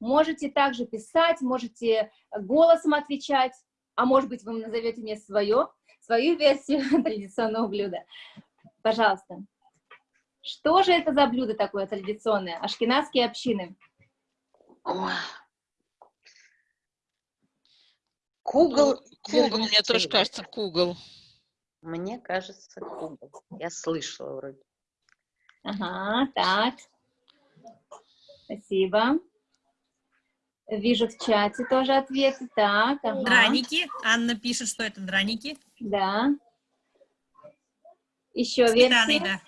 Speaker 19: Можете также писать, можете голосом отвечать, а может быть, вы назовете мне свое, свою версию традиционного блюда. Пожалуйста. Что же это за блюдо такое традиционное? Ашкенадские общины.
Speaker 4: Кугл.
Speaker 1: Кугл, мне тоже кажется, кугл.
Speaker 4: Мне кажется, кугл. Я слышала вроде.
Speaker 19: Ага, так. Спасибо. Вижу в чате тоже ответы. Так, ага.
Speaker 3: Драники. Анна пишет, что это драники.
Speaker 19: Да. Еще версии?
Speaker 3: да.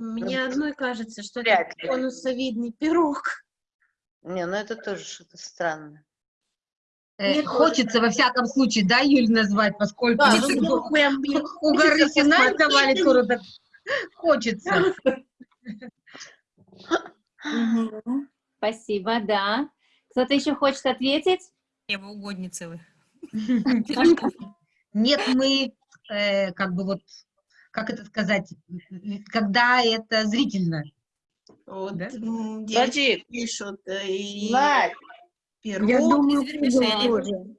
Speaker 2: Мне одной кажется, что это
Speaker 4: ли.
Speaker 2: конусовидный пирог.
Speaker 21: Не, ну это тоже что-то странное.
Speaker 6: Э,
Speaker 2: Мне
Speaker 6: хочется, во всяком случае, да, Юль, назвать, поскольку
Speaker 2: Да,
Speaker 6: у-
Speaker 2: ну, прям,
Speaker 6: у горы Синай давали скоро, так хочется.
Speaker 19: Спасибо, да. Кто-то еще хочет ответить?
Speaker 3: Угодницы вы.
Speaker 6: Нет, мы, э, как бы вот, как это сказать, когда это зрительно.
Speaker 2: Вот,
Speaker 6: Да?
Speaker 9: Подожди.
Speaker 2: пишут, э, и
Speaker 9: Надь,
Speaker 2: пирог.
Speaker 16: Я думаю, тоже.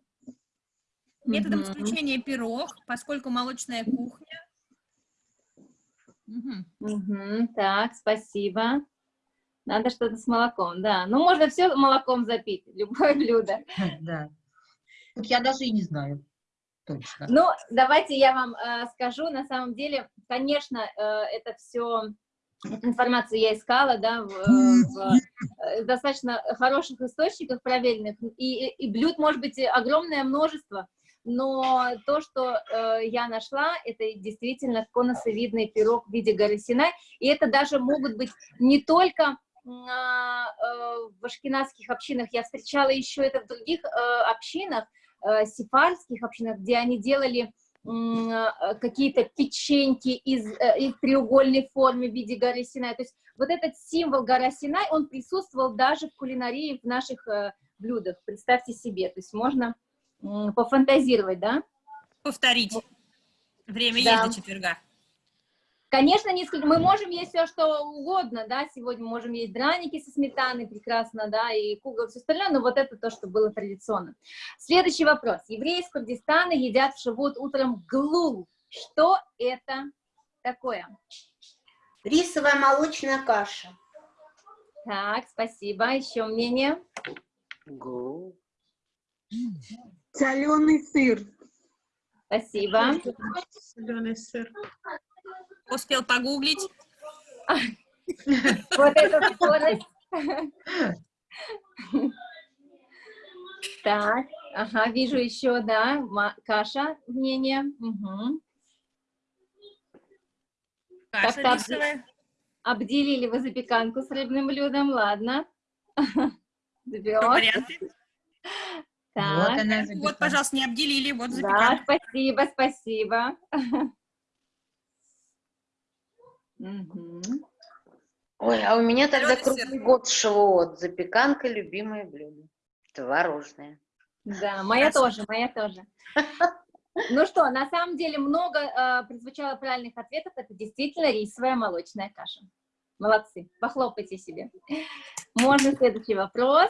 Speaker 3: Методом исключения пирог, поскольку молочная кухня. Мгм.
Speaker 19: Мгм, Так, спасибо. Надо что-то с молоком, да. Ну, можно все молоком запить, любое блюдо.
Speaker 6: Да. Вот я даже и не знаю точно.
Speaker 19: Ну, давайте я вам э, скажу, на самом деле, конечно, э, это все, информацию я искала, да, в, э, в, э, достаточно хороших источниках проверенных, и, и блюд может быть огромное множество, но то, что э, я нашла, это действительно конусовидный пирог в виде горы Синай, и это даже могут быть не только а, э, в ашкенадских общинах, я встречала еще это в других э, общинах, э, сефардских общинах, где они делали э, какие-то печеньки из, э, из треугольной формы в виде горы Синай. То есть вот этот символ гора Синай, он присутствовал даже в кулинарии в наших блюдах. Представьте себе, то есть можно пофантазировать, да?
Speaker 3: Повторить. Время
Speaker 19: Да.
Speaker 3: есть до четверга.
Speaker 19: Конечно, несколько, мы можем есть все, что угодно, да, сегодня мы можем есть драники со сметаной, прекрасно, да, и кугл, все остальное, но вот это то, что было традиционно. Следующий вопрос. Евреи из Курдистана едят в шивот утром глул. Что это такое?
Speaker 22: Рисовая молочная каша.
Speaker 19: Так, спасибо. Еще мнение?
Speaker 16: Соленый сыр.
Speaker 19: Спасибо.
Speaker 2: Соленый сыр.
Speaker 3: Успел погуглить.
Speaker 19: Вот эта скорость. Так, ага, вижу еще, да, каша, мнение. Мгм.
Speaker 3: Каша рисовая.
Speaker 19: Обделили вы запеканку с рыбным блюдом, ладно.
Speaker 3: Варианты.
Speaker 19: Так,
Speaker 6: Вот она
Speaker 3: Вот, пожалуйста, не обделили. Вот
Speaker 19: да,
Speaker 3: запеканка.
Speaker 19: спасибо, спасибо. Мгм.
Speaker 4: Ой, а у меня тогда круглый год шавуот. Запеканка – любимое блюдо. Творожное.
Speaker 19: Да, моя тоже, моя тоже. Ну что, на самом деле много э, прозвучало правильных ответов. Это действительно рисовая молочная каша. Молодцы, похлопайте себе. Можно следующий вопрос.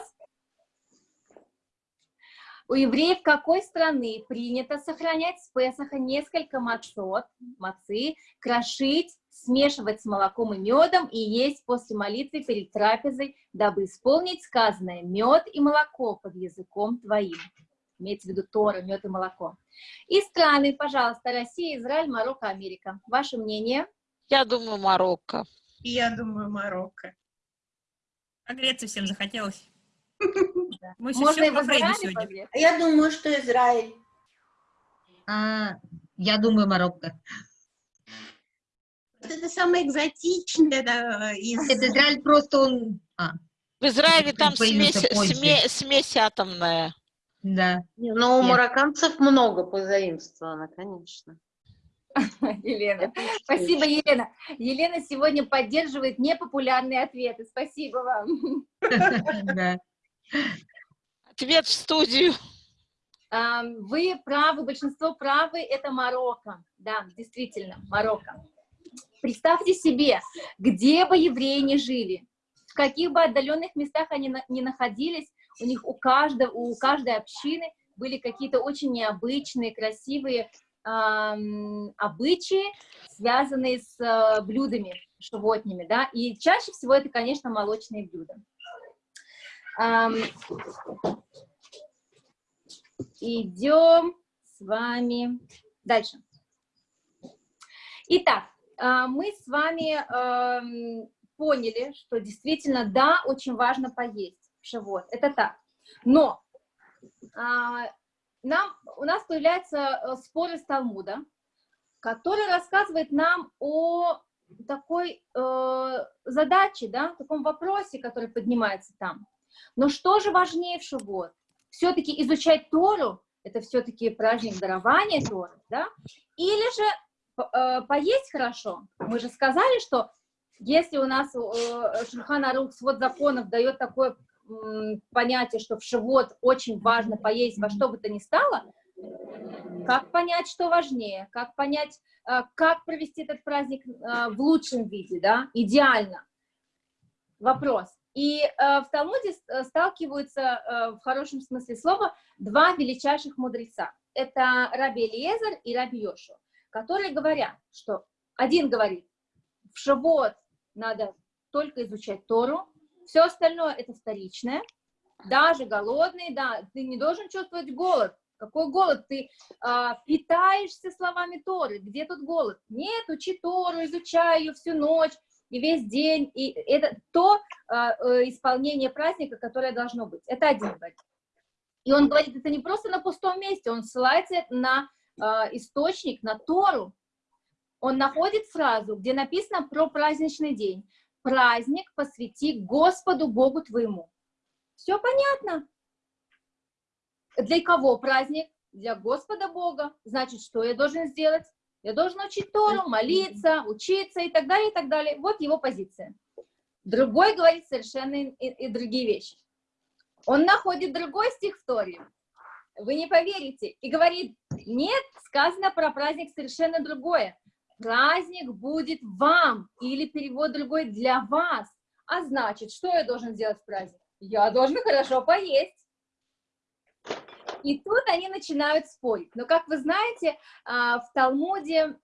Speaker 19: У евреев какой страны принято сохранять с Песаха несколько мацот, мацы, крошить, смешивать с молоком и медом и есть после молитвы перед трапезой, дабы исполнить сказанное «мед и молоко под языком твоим». Имеется в виду Тора, мед и молоко. И страны, пожалуйста, Россия, Израиль, Марокко, Америка. Ваше мнение?
Speaker 1: Я думаю, Марокко.
Speaker 2: И я думаю, Марокко.
Speaker 3: А Греции всем захотелось. Мы
Speaker 19: Можно Израиле
Speaker 3: сегодня.
Speaker 22: А Я думаю, что Израиль.
Speaker 6: А, я думаю, Марокко.
Speaker 2: Вот это самое экзотичное, да, из...
Speaker 6: Это Израиль просто он... А,
Speaker 1: В Израиле там смесь, сме- смесь атомная.
Speaker 6: да.
Speaker 4: Но у
Speaker 6: Нет.
Speaker 4: марокканцев много позаимствовано, конечно.
Speaker 19: Елена. Спасибо, Елена. Елена сегодня поддерживает непопулярные ответы. Спасибо вам.
Speaker 1: Ответ в студию.
Speaker 19: Вы правы, большинство правы, это Марокко. Да, действительно, Марокко. Представьте себе, где бы евреи не жили, в каких бы отдаленных местах они ни находились, у них у, каждого, у каждой общины были какие-то очень необычные, красивые эм, обычаи, связанные с э, блюдами животными, да, и чаще всего это, конечно, молочные блюда. Идем с вами дальше. Итак, э, мы с вами поняли, что действительно, да, очень важно поесть живот, это так. Но а, нам, у нас появляется э, спор из Талмуда, который рассказывает нам о такой э, задаче, да, таком вопросе, который поднимается там. Но что же важнее в Шивот? Все-таки изучать Тору, это все-таки праздник дарования Торы, да? Или же э, поесть хорошо? Мы же сказали, что если у нас э, Шульхан Арух, свод законов дает такое понятие, что в живот очень важно поесть во что бы то ни стало, как понять, что важнее, как понять, э, как провести этот праздник э, в лучшем виде, да, идеально. Вопрос. И э, в Талмуде сталкиваются, в хорошем смысле слова, два величайших мудреца. Это Раби Элиезер и Раби Йошу, которые говорят, что один говорит, в Шавот надо только изучать Тору, все остальное это вторичное. Даже голодный, да, ты не должен чувствовать голод. Какой голод? Ты а, питаешься словами Торы. Где тут голод? Нет, учи Тору, изучай ее всю ночь и весь день. И это то а, э, исполнение праздника, которое должно быть. Это один говорит. И он говорит, это не просто на пустом месте, он ссылается на а, источник, на Тору. Он находит фразу, где написано про праздничный день праздник посвяти Господу Богу твоему. Все понятно. Для кого праздник? Для Господа Бога. Значит, что я должен сделать? Я должен учить Тору, молиться, учиться и так далее, и так далее. Вот его позиция. Другой говорит совершенно и, и другие вещи. Он находит другой стих в Торе. Вы не поверите. И говорит, нет, сказано про праздник совершенно другое праздник будет вам, или перевод другой для вас. А значит, что я должен сделать в праздник? Я должен хорошо поесть. И тут они начинают спорить. Но, как вы знаете, а, в Талмуде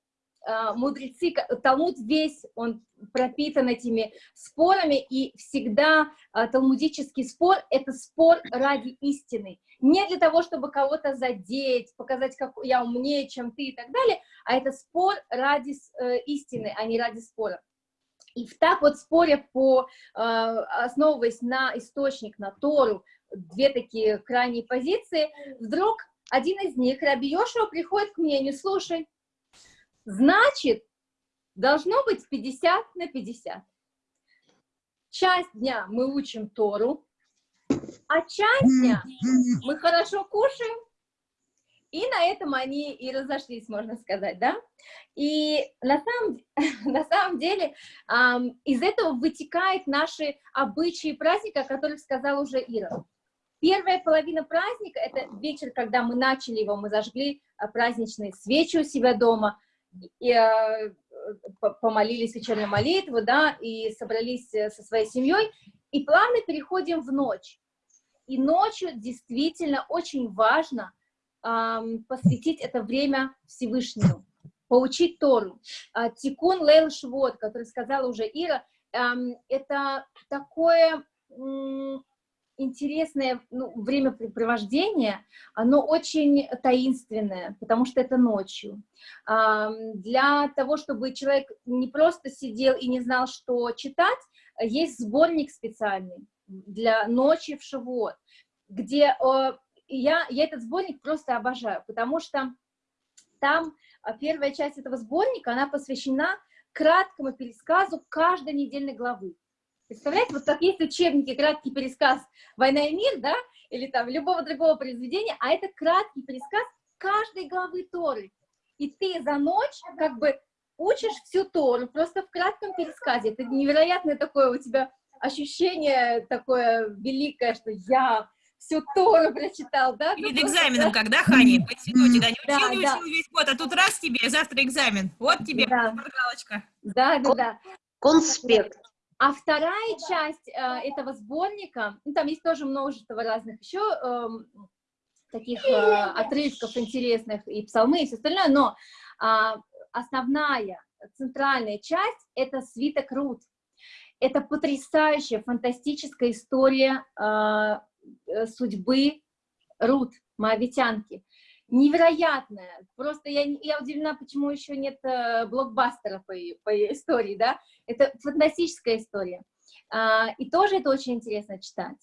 Speaker 19: а, мудрецы, Талмуд весь, он пропитан этими спорами, и всегда а, талмудический спор — это спор ради истины. Не для того, чтобы кого-то задеть, показать, как я умнее, чем ты и так далее, а это спор ради э, истины, а не ради спора. И в так вот споре по, основываясь на источник, на Тору, две такие крайние позиции, вдруг один из них, Раби Йошуа, приходит к мнению, слушай, значит, должно быть 50 на 50. Часть дня мы учим Тору, а часть дня мы хорошо кушаем, и на этом они и разошлись, можно сказать, да? И на самом, на самом деле эм, из этого вытекают наши обычаи праздника, о которых сказал уже Ира. Первая половина праздника, это вечер, когда мы начали его, мы зажгли а, праздничные свечи у себя дома, и, э, помолились вечернюю молитву, да, и собрались э, со своей семьей, и плавно переходим в ночь. И ночью действительно очень важно эм, посвятить это время Всевышнему, поучить Тору. А, Тикун Лейл Швот, который сказала уже Ира, эм, это такое интересное ну, времяпрепровождение, оно очень таинственное, потому что это ночью. Для того, чтобы человек не просто сидел и не знал, что читать, есть сборник специальный для ночи в Шивот, где я, я этот сборник просто обожаю, потому что там а, первая часть этого сборника, она посвящена краткому пересказу каждой недельной главы. Представляете, вот как есть учебники, краткий пересказ «Война и мир», да, или там любого другого произведения, а это краткий пересказ каждой главы Торы. и ты за ночь как бы учишь всю Тору, просто в кратком пересказе. Это невероятное такое у тебя ощущение такое великое, что я всю Тору прочитал, да?
Speaker 3: Перед
Speaker 19: Ну, просто,
Speaker 3: экзаменом,
Speaker 19: да.
Speaker 3: когда, Ханя, в институте, да, не
Speaker 19: Да,
Speaker 3: учил, не
Speaker 19: да.
Speaker 3: учил весь год, а тут раз тебе, завтра экзамен. Вот тебе
Speaker 19: Да.
Speaker 3: шпаргалочка.
Speaker 19: Да, да, да.
Speaker 4: Конспект.
Speaker 19: А вторая часть э, этого сборника, ну, там есть тоже множество разных еще эм, таких э, отрывков интересных, и псалмы, и все остальное, но а, основная, центральная часть — это свиток Рут. Это потрясающая, фантастическая история э, э, судьбы Рут, моавитянки. Невероятная. Просто я, я удивлена, почему еще нет э, блокбастера по по истории, да? Это фантастическая история. А, и тоже это очень интересно читать.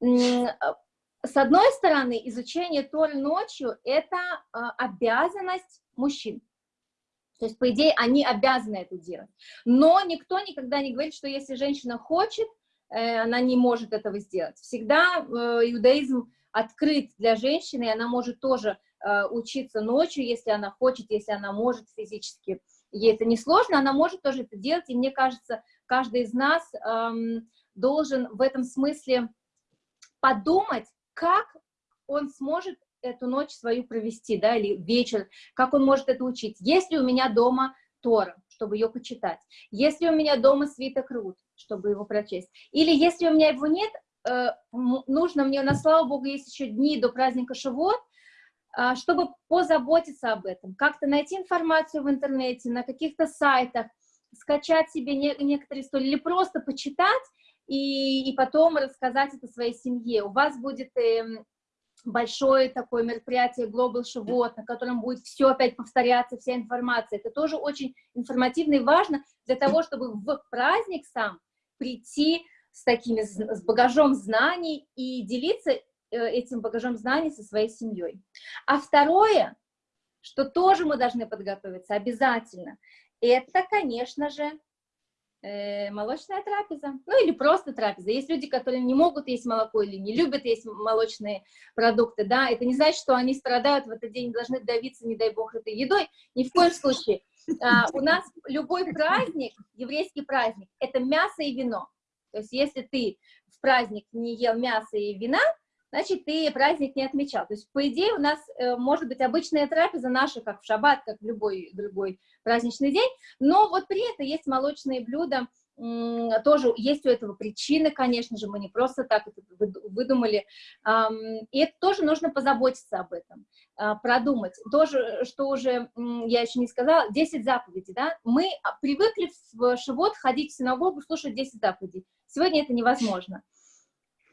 Speaker 19: С одной стороны, изучение Торы ночью — это а, обязанность мужчин. То есть, по идее, они обязаны это делать. Но никто никогда не говорит, что если женщина хочет, э, она не может этого сделать. Всегда э, иудаизм открыт для женщины, и она может тоже э, учиться ночью, если она хочет, если она может физически. Ей это не сложно, она может тоже это делать, и мне кажется, каждый из нас эм, должен в этом смысле подумать, как он сможет эту ночь свою провести, да, или вечер, как он может это учить. Если у меня дома Тора, чтобы ее почитать, если у меня дома свиток Рут, чтобы его прочесть, или если у меня его нет, нужно мне, на слава Богу, есть еще дни до праздника Шавуот, а, чтобы позаботиться об этом, как-то найти информацию в интернете, на каких-то сайтах, скачать себе не- некоторые истории, или просто почитать и, и потом рассказать это своей семье. У вас будет эм, большое такое мероприятие Global Shavuot, на котором будет все опять повторяться, вся информация. Это тоже очень информативно и важно для того, чтобы в праздник сам прийти с такими, с багажом знаний и делиться э, этим багажом знаний со своей семьей. А второе, что тоже мы должны подготовиться обязательно, это, конечно же, э, молочная трапеза, ну или просто трапеза. Есть люди, которые не могут есть молоко или не любят есть молочные продукты, да, это не значит, что они страдают в этот день, должны давиться, не дай бог, этой едой, ни в коем случае. А, у нас любой праздник, еврейский праздник, это мясо и вино. То есть если ты в праздник не ел мясо и вина, значит, ты праздник не отмечал. То есть, по идее, у нас э, может быть обычная трапеза наша, как в шаббат, как в любой другой праздничный день, но вот при этом есть молочные блюда, тоже есть у этого причины, конечно же, мы не просто так это выду- выдумали, и это тоже нужно позаботиться об этом, а, продумать. Тоже, что уже я еще не сказала, 10 заповедей, да, мы привыкли в Шивот ходить в синагогу, слушать 10 заповедей, сегодня это невозможно.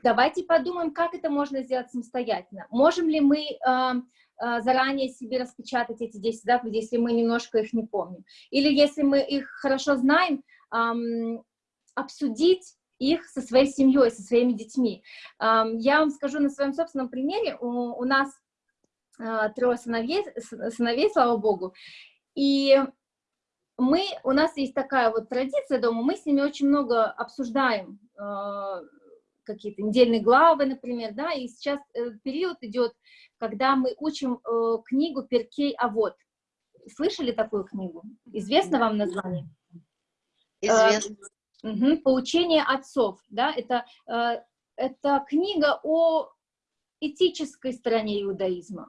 Speaker 19: Давайте подумаем, как это можно сделать самостоятельно. Можем ли мы а, заранее себе распечатать эти 10 заповедей, если мы немножко их не помним? Или если мы их хорошо знаем, обсудить их со своей семьей, со своими детьми. Я вам скажу на своем собственном примере. У, у нас а, трое сыновей, сыновей, слава богу, и мы, у нас есть такая вот традиция дома, мы с ними очень много обсуждаем э, какие-то недельные главы, например, да, и сейчас э, период идет, когда мы учим э, книгу Перкей Авод. Слышали такую книгу? Известно вам название?
Speaker 4: Известно.
Speaker 19: Мгм, Поучение отцов, да, это, э, это книга о этической стороне иудаизма.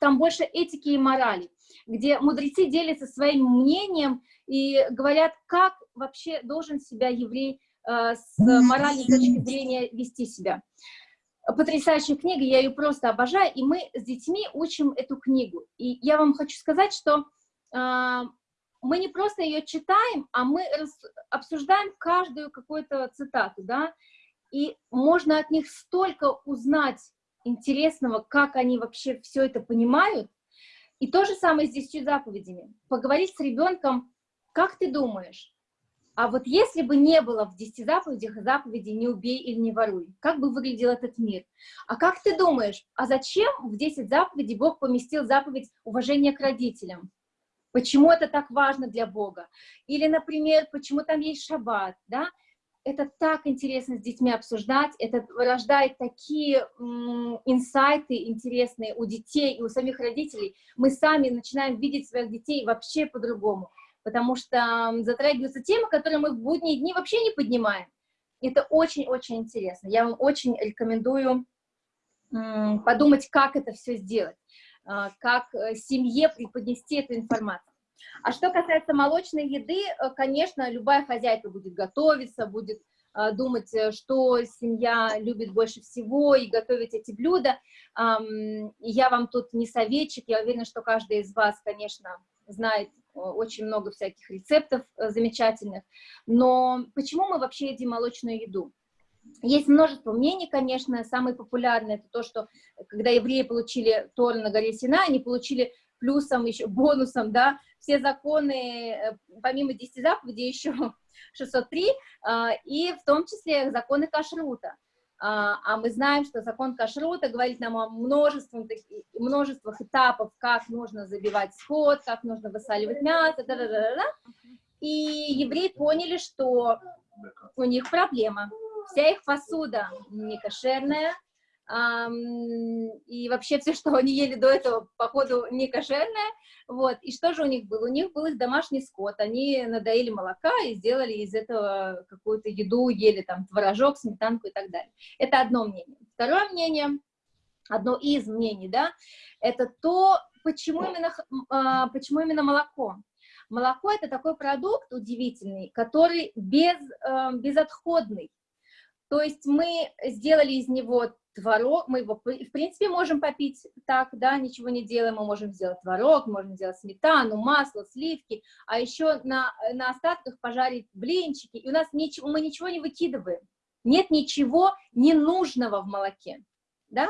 Speaker 19: Там больше этики и морали, где мудрецы делятся своим мнением и говорят, как вообще должен себя еврей э, с моральной точки зрения вести себя. Потрясающая книга, я ее просто обожаю, и мы с детьми учим эту книгу. И я вам хочу сказать, что э, мы не просто ее читаем, а мы обсуждаем каждую какую-то цитату, да, и можно от них столько узнать интересного, как они вообще все это понимают. И то же самое с десятью заповедями. Поговорить с ребенком, как ты думаешь, а вот если бы не было в десяти заповедях заповеди «не убей» или «не воруй», как бы выглядел этот мир? А как ты думаешь, а зачем в 10 заповедей Бог поместил заповедь уважения к родителям? Почему это так важно для Бога? Или, например, почему там есть шаббат, да? это так интересно с детьми обсуждать, это рождает такие инсайты интересные у детей и у самих родителей. Мы сами начинаем видеть своих детей вообще по-другому, потому что затрагиваются темы, которые мы в будние дни вообще не поднимаем. Это очень-очень интересно. Я вам очень рекомендую подумать, как это все сделать, как э, семье преподнести эту информацию. А что касается молочной еды, э, конечно, любая хозяйка будет готовиться, будет э, думать, что семья любит больше всего, и готовить эти блюда. Я вам тут не советчик, я уверена, что каждый из вас, конечно, знает очень много всяких рецептов замечательных. Но почему мы вообще едим молочную еду? Есть множество мнений, конечно, самое популярное это то, что когда евреи получили Тору на горе Сина, они получили плюсом, еще бонусом, да, все законы, э, помимо 10 заповедей, еще 603, а, и в том числе законы кашрута. А, а мы знаем, что закон кашрута говорит нам о множестве, множествах этапов, как нужно забивать скот, как нужно высаливать мясо, да -да -да -да. и евреи поняли, что у них проблема вся их посуда не кошерная, и вообще все, что они ели до этого, походу, не кошерное, вот, и что же у них было? У них был их домашний скот, они надоели молока и сделали из этого какую-то еду, ели там творожок, сметанку и так далее. Это одно мнение. Второе мнение, одно из мнений, да, это то, почему именно, а, почему именно молоко. Молоко – это такой продукт удивительный, который без, э, безотходный, то есть мы сделали из него творог, мы его, в принципе, можем попить так, да, ничего не делаем, мы можем сделать творог, можем сделать сметану, масло, сливки, а еще на, на остатках пожарить блинчики, и у нас ничего, мы ничего не выкидываем, нет ничего ненужного в молоке, да,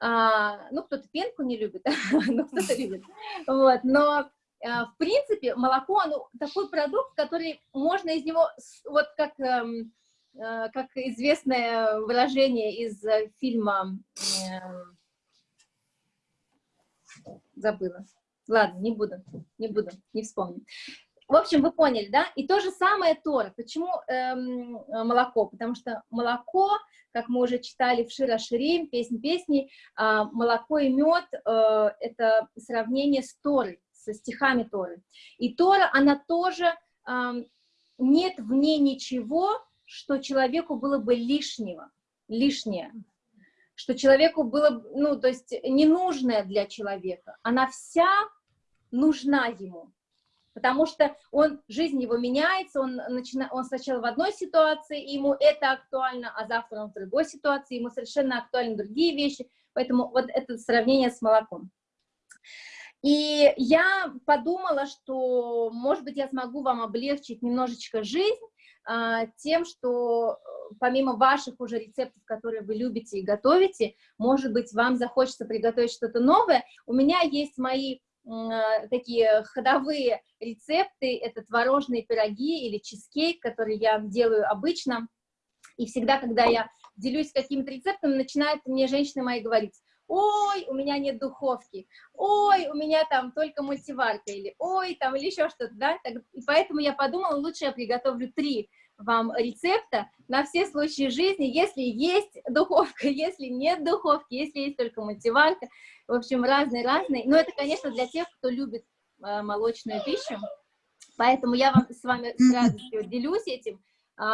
Speaker 19: а, ну, кто-то пенку не любит, ну, кто-то любит, вот, но а, в принципе, молоко, оно такой продукт, который можно из него, вот как эм, как известное выражение из э, фильма, э, забыла, ладно, не буду, не буду, не вспомню. В общем, вы поняли, да? И то же самое Тора. Почему эм, молоко? Потому что молоко, как мы уже читали в Шира Ширим, песнь песни, э, молоко и мед э, — это сравнение с Торой, со стихами Торы. И Тора, она тоже, э, нет в ней ничего, что человеку было бы лишнего, лишнее, что человеку было, ну, то есть ненужное для человека, она вся нужна ему, потому что он, жизнь его меняется, он, начина, он сначала в одной ситуации, ему это актуально, а завтра он в другой ситуации, ему совершенно актуальны другие вещи, поэтому вот это сравнение с молоком. И я подумала, что, может быть, я смогу вам облегчить немножечко жизнь, тем, что э, помимо ваших уже рецептов, которые вы любите и готовите, может быть, вам захочется приготовить что-то новое. У меня есть мои а, такие ходовые рецепты, это творожные пироги или чизкейк, который я делаю обычно. И всегда, когда я делюсь каким-то рецептом, начинают мне женщины мои говорить, ой, у меня нет духовки, ой, у меня там только мультиварка, или ой, там, или еще что-то, да, так, и поэтому я подумала, лучше я приготовлю три вам рецепта на все случаи жизни, если есть духовка, если нет духовки, если есть только мультиварка, в общем, разные-разные, но это, конечно, для тех, кто любит э, молочную пищу, поэтому я вам, с вами с радостью делюсь этим,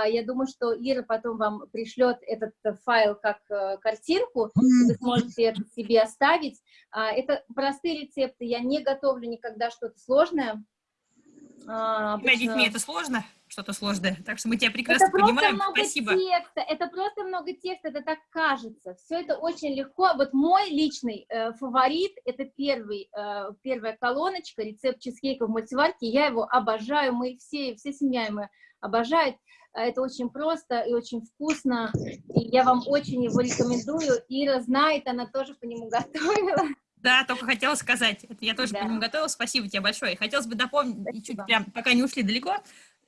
Speaker 19: я думаю, что Ира потом вам пришлет этот э, файл как э, картинку, вы сможете это себе оставить. А, это простые рецепты, я не готовлю никогда что-то сложное.
Speaker 3: А, обычно... детьми это сложно? Что-то сложное. Так что мы тебя прекрасно это понимаем.
Speaker 19: Много
Speaker 3: Спасибо.
Speaker 19: Текста, это просто много текста, это так кажется. Все это очень легко. Вот мой личный э, фаворит, это первый, э, первая колоночка, рецепт чизкейка в мультиварке. Я его обожаю, мы все, все семья мы обожают. А это очень просто и очень вкусно, и я вам очень его рекомендую. Ира знает, она тоже по нему готовила.
Speaker 3: Да, только хотела сказать, я тоже да. по нему готовила, спасибо тебе большое. Хотелось бы дополнить, спасибо. чуть прям, пока не ушли далеко,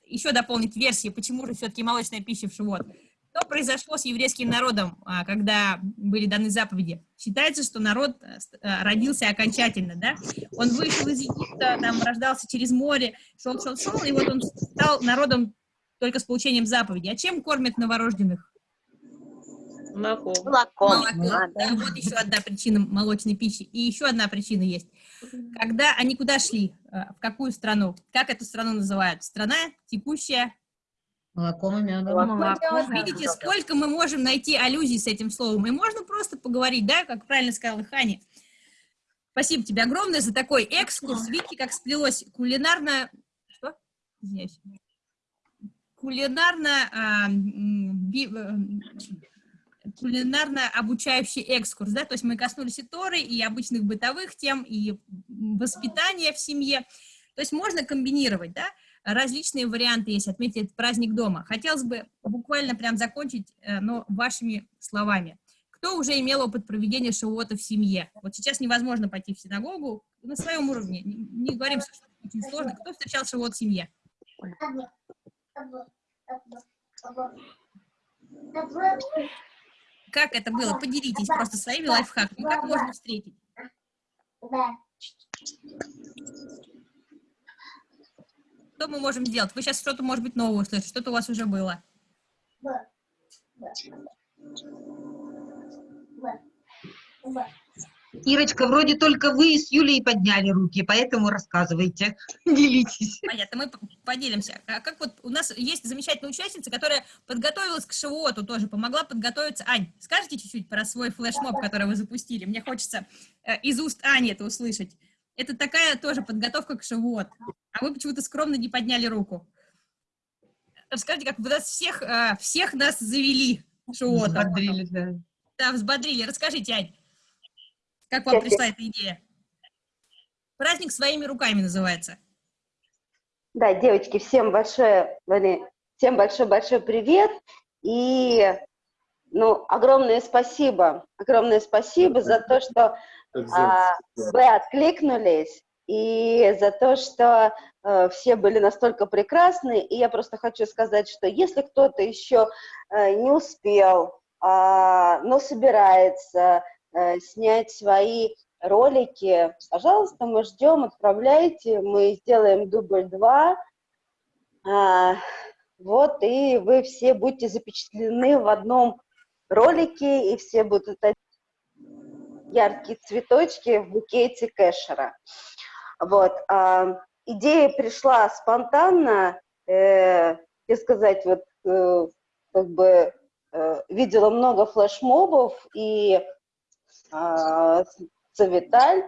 Speaker 3: еще дополнить версии, почему же все-таки молочная пища в живот. Что произошло с еврейским народом, а, когда были даны заповеди? Считается, что народ э, э, родился окончательно, да? Он вышел из Египта, там рождался через море, шел, шел, шел, и вот он стал народом только с получением заповеди. А чем кормят новорожденных?
Speaker 9: Молоком.
Speaker 4: Молоком.
Speaker 3: Молоко. Да, вот еще одна причина молочной пищи. И еще одна причина есть. Когда они куда шли? э, В какую страну? Как эту страну называют? Страна текущая.
Speaker 23: Молоком и медом.
Speaker 3: Вот Видите, сколько мы можем найти аллюзий с этим словом. И можно просто поговорить, да, как правильно сказала Ханя. Спасибо тебе огромное за такой экскурс. Видите, как сплелось кулинарно... Что? Извиняюсь. Кулинарно... а, э, кулинарно-обучающий экскурс, да, то есть мы коснулись и Торы, и обычных бытовых тем, и воспитания в семье, то есть можно комбинировать, да, различные варианты есть, отметить праздник дома. Хотелось бы буквально прям закончить, э, но вашими словами. Кто уже имел опыт проведения шавуота в семье? Вот сейчас невозможно пойти в синагогу на своем уровне, не, говорим, что очень сложно. Кто встречал шавуот в семье? Как это было? Поделитесь просто своими лайфхаками. Как можно встретить? Что мы можем сделать? Вы сейчас что-то, может быть, новое услышите, что-то у вас уже было.
Speaker 23: Ирочка, вроде только вы с Юлей подняли руки, поэтому рассказывайте, делитесь.
Speaker 3: Понятно, мы поделимся. А как вот у нас есть замечательная участница, которая подготовилась к шивоту тоже, помогла подготовиться. Ань, скажите чуть-чуть про свой флешмоб, который вы запустили? Мне хочется э, из уст Ани это услышать. Это такая тоже подготовка к шивот. А вы почему-то скромно не подняли руку. Расскажите, как вы нас всех, э, всех нас завели шивотом.
Speaker 23: Взбодрили, да.
Speaker 3: Да, взбодрили. Расскажите, Ань, как вам пришла эта идея? Праздник своими руками называется.
Speaker 24: Да, девочки, всем большое, всем большой-большой привет. И, ну, огромное спасибо, огромное спасибо за то, что а, вы откликнулись, и за то, что э, все были настолько прекрасны. И я просто хочу сказать, что если кто-то еще э, не успел, а, но собирается э, снять свои ролики, пожалуйста, мы ждем, отправляйте, мы сделаем дубль 2, а, вот, и вы все будете запечатлены в одном ролике, и все будут яркие цветочки в букете кэшера. Вот, а, идея пришла спонтанно, э, и сказать, вот, э, как бы, э, видела много флешмобов, и а, с Виталь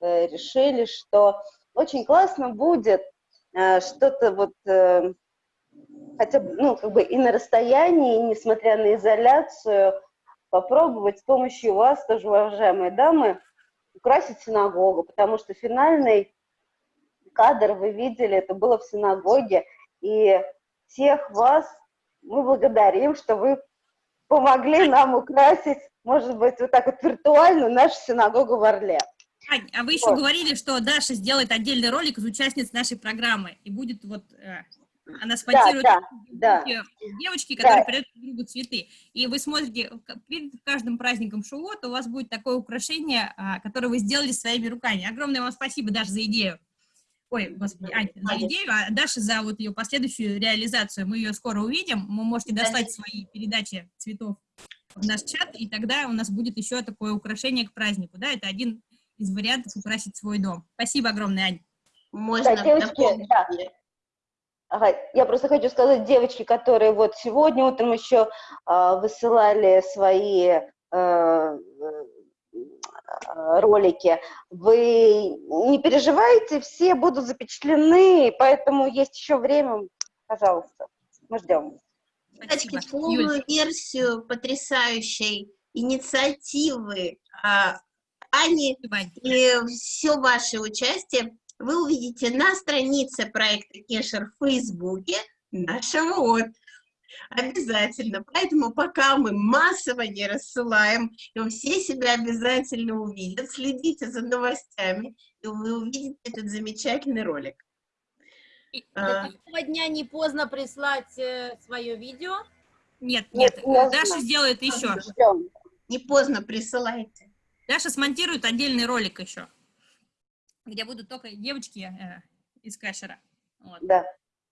Speaker 24: э, решили, что очень классно будет э, что-то вот э, хотя бы, ну, как бы и на расстоянии, и несмотря на изоляцию, попробовать с помощью вас, тоже уважаемые дамы, украсить синагогу, потому что финальный кадр вы видели, это было в синагоге, и всех вас мы благодарим, что вы помогли нам украсить, может быть, вот так вот виртуально нашу синагогу в Орле.
Speaker 3: Ань, а вы еще
Speaker 24: Вот.
Speaker 3: говорили, что Даша сделает отдельный ролик из участниц нашей программы, и будет вот, э, она смонтирует
Speaker 24: да, да.
Speaker 3: девочки,
Speaker 24: Да.
Speaker 3: которые передают друг другу цветы. И вы смотрите, перед каждым праздником Шивот у вас будет такое украшение, а, которое вы сделали своими руками. Огромное вам спасибо, Даша, за идею. Ой, господи, Ань, за идею, а Даша за вот ее последующую реализацию. Мы ее скоро увидим. Вы можете достать свои передачи цветов в наш чат, и тогда у нас будет еще такое украшение к празднику. Да, это один из вариантов украсить свой дом. Спасибо огромное, Ань.
Speaker 24: Да, девочки, да. Ага, я просто хочу сказать, девочки, которые вот сегодня утром еще а, высылали свои э, э, ролики, вы не переживайте, все будут запечатлены, поэтому есть еще время, пожалуйста, мы ждем.
Speaker 2: Девочки, полную версию потрясающей инициативы а, Ани и все ваше участие вы увидите на странице проекта Кешер в Фейсбуке нашего вот. Обязательно. Поэтому пока мы массово не рассылаем, и все себя обязательно увидят, следите за новостями, и вы увидите этот замечательный ролик. А,
Speaker 7: До какого дня не поздно прислать свое видео?
Speaker 3: Нет, нет, Даша сделает еще.
Speaker 2: Не поздно присылайте.
Speaker 3: Даша смонтирует отдельный ролик еще, где будут только девочки э, из кэшера. Вот.
Speaker 24: Да.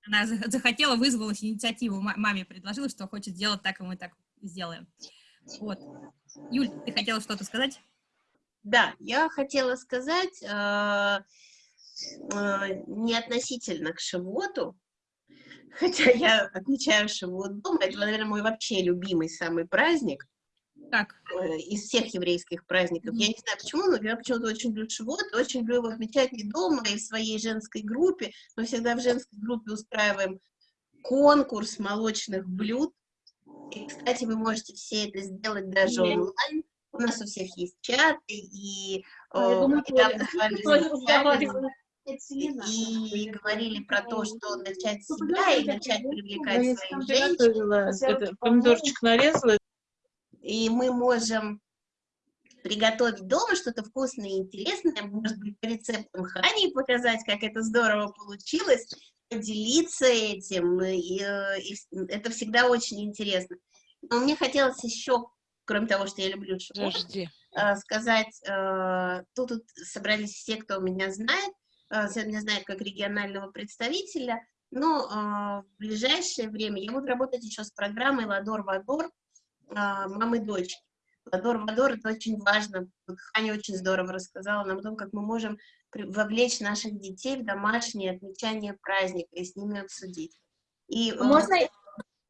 Speaker 3: Она захотела, вызвалась инициативу, маме предложила, что хочет сделать так, и мы так сделаем. Вот. Юль, ты хотела что-то сказать?
Speaker 2: Да, я хотела сказать, э, э, не относительно к Шивоту, хотя я отмечаю Шивот дома, это, наверное, мой вообще любимый самый праздник.
Speaker 3: Так.
Speaker 2: Э, из всех еврейских праздников. Mm -hmm. Я не знаю почему, но я почему-то очень люблю Шивот, очень люблю его отмечать не дома, и в своей женской группе. Мы всегда в женской группе устраиваем конкурс молочных блюд. И, кстати, вы можете все это сделать даже онлайн. У нас у всех есть чаты, и а, о, недавно с вами и говорили про то, что начать себя и начать привлекать своих женщин.
Speaker 9: Помидорчик нарезала.
Speaker 2: И мы можем приготовить дома что-то вкусное и интересное, может быть, по рецептам Хани показать, как это здорово получилось, поделиться этим, и, э, и это всегда очень интересно. Но мне хотелось еще кроме того, что я люблю шоу, э, сказать, э, тут, тут собрались все, кто меня знает, э, все меня знают как регионального представителя, но в ближайшее время я буду работать еще с программой «Ладор-Вадор» мамы дочки. «Ладор-Вадор» — это очень важно. Ханя очень здорово рассказала нам о том, как мы можем вовлечь наших детей в домашнее отмечание праздника и с ними обсудить. И,
Speaker 19: Можно,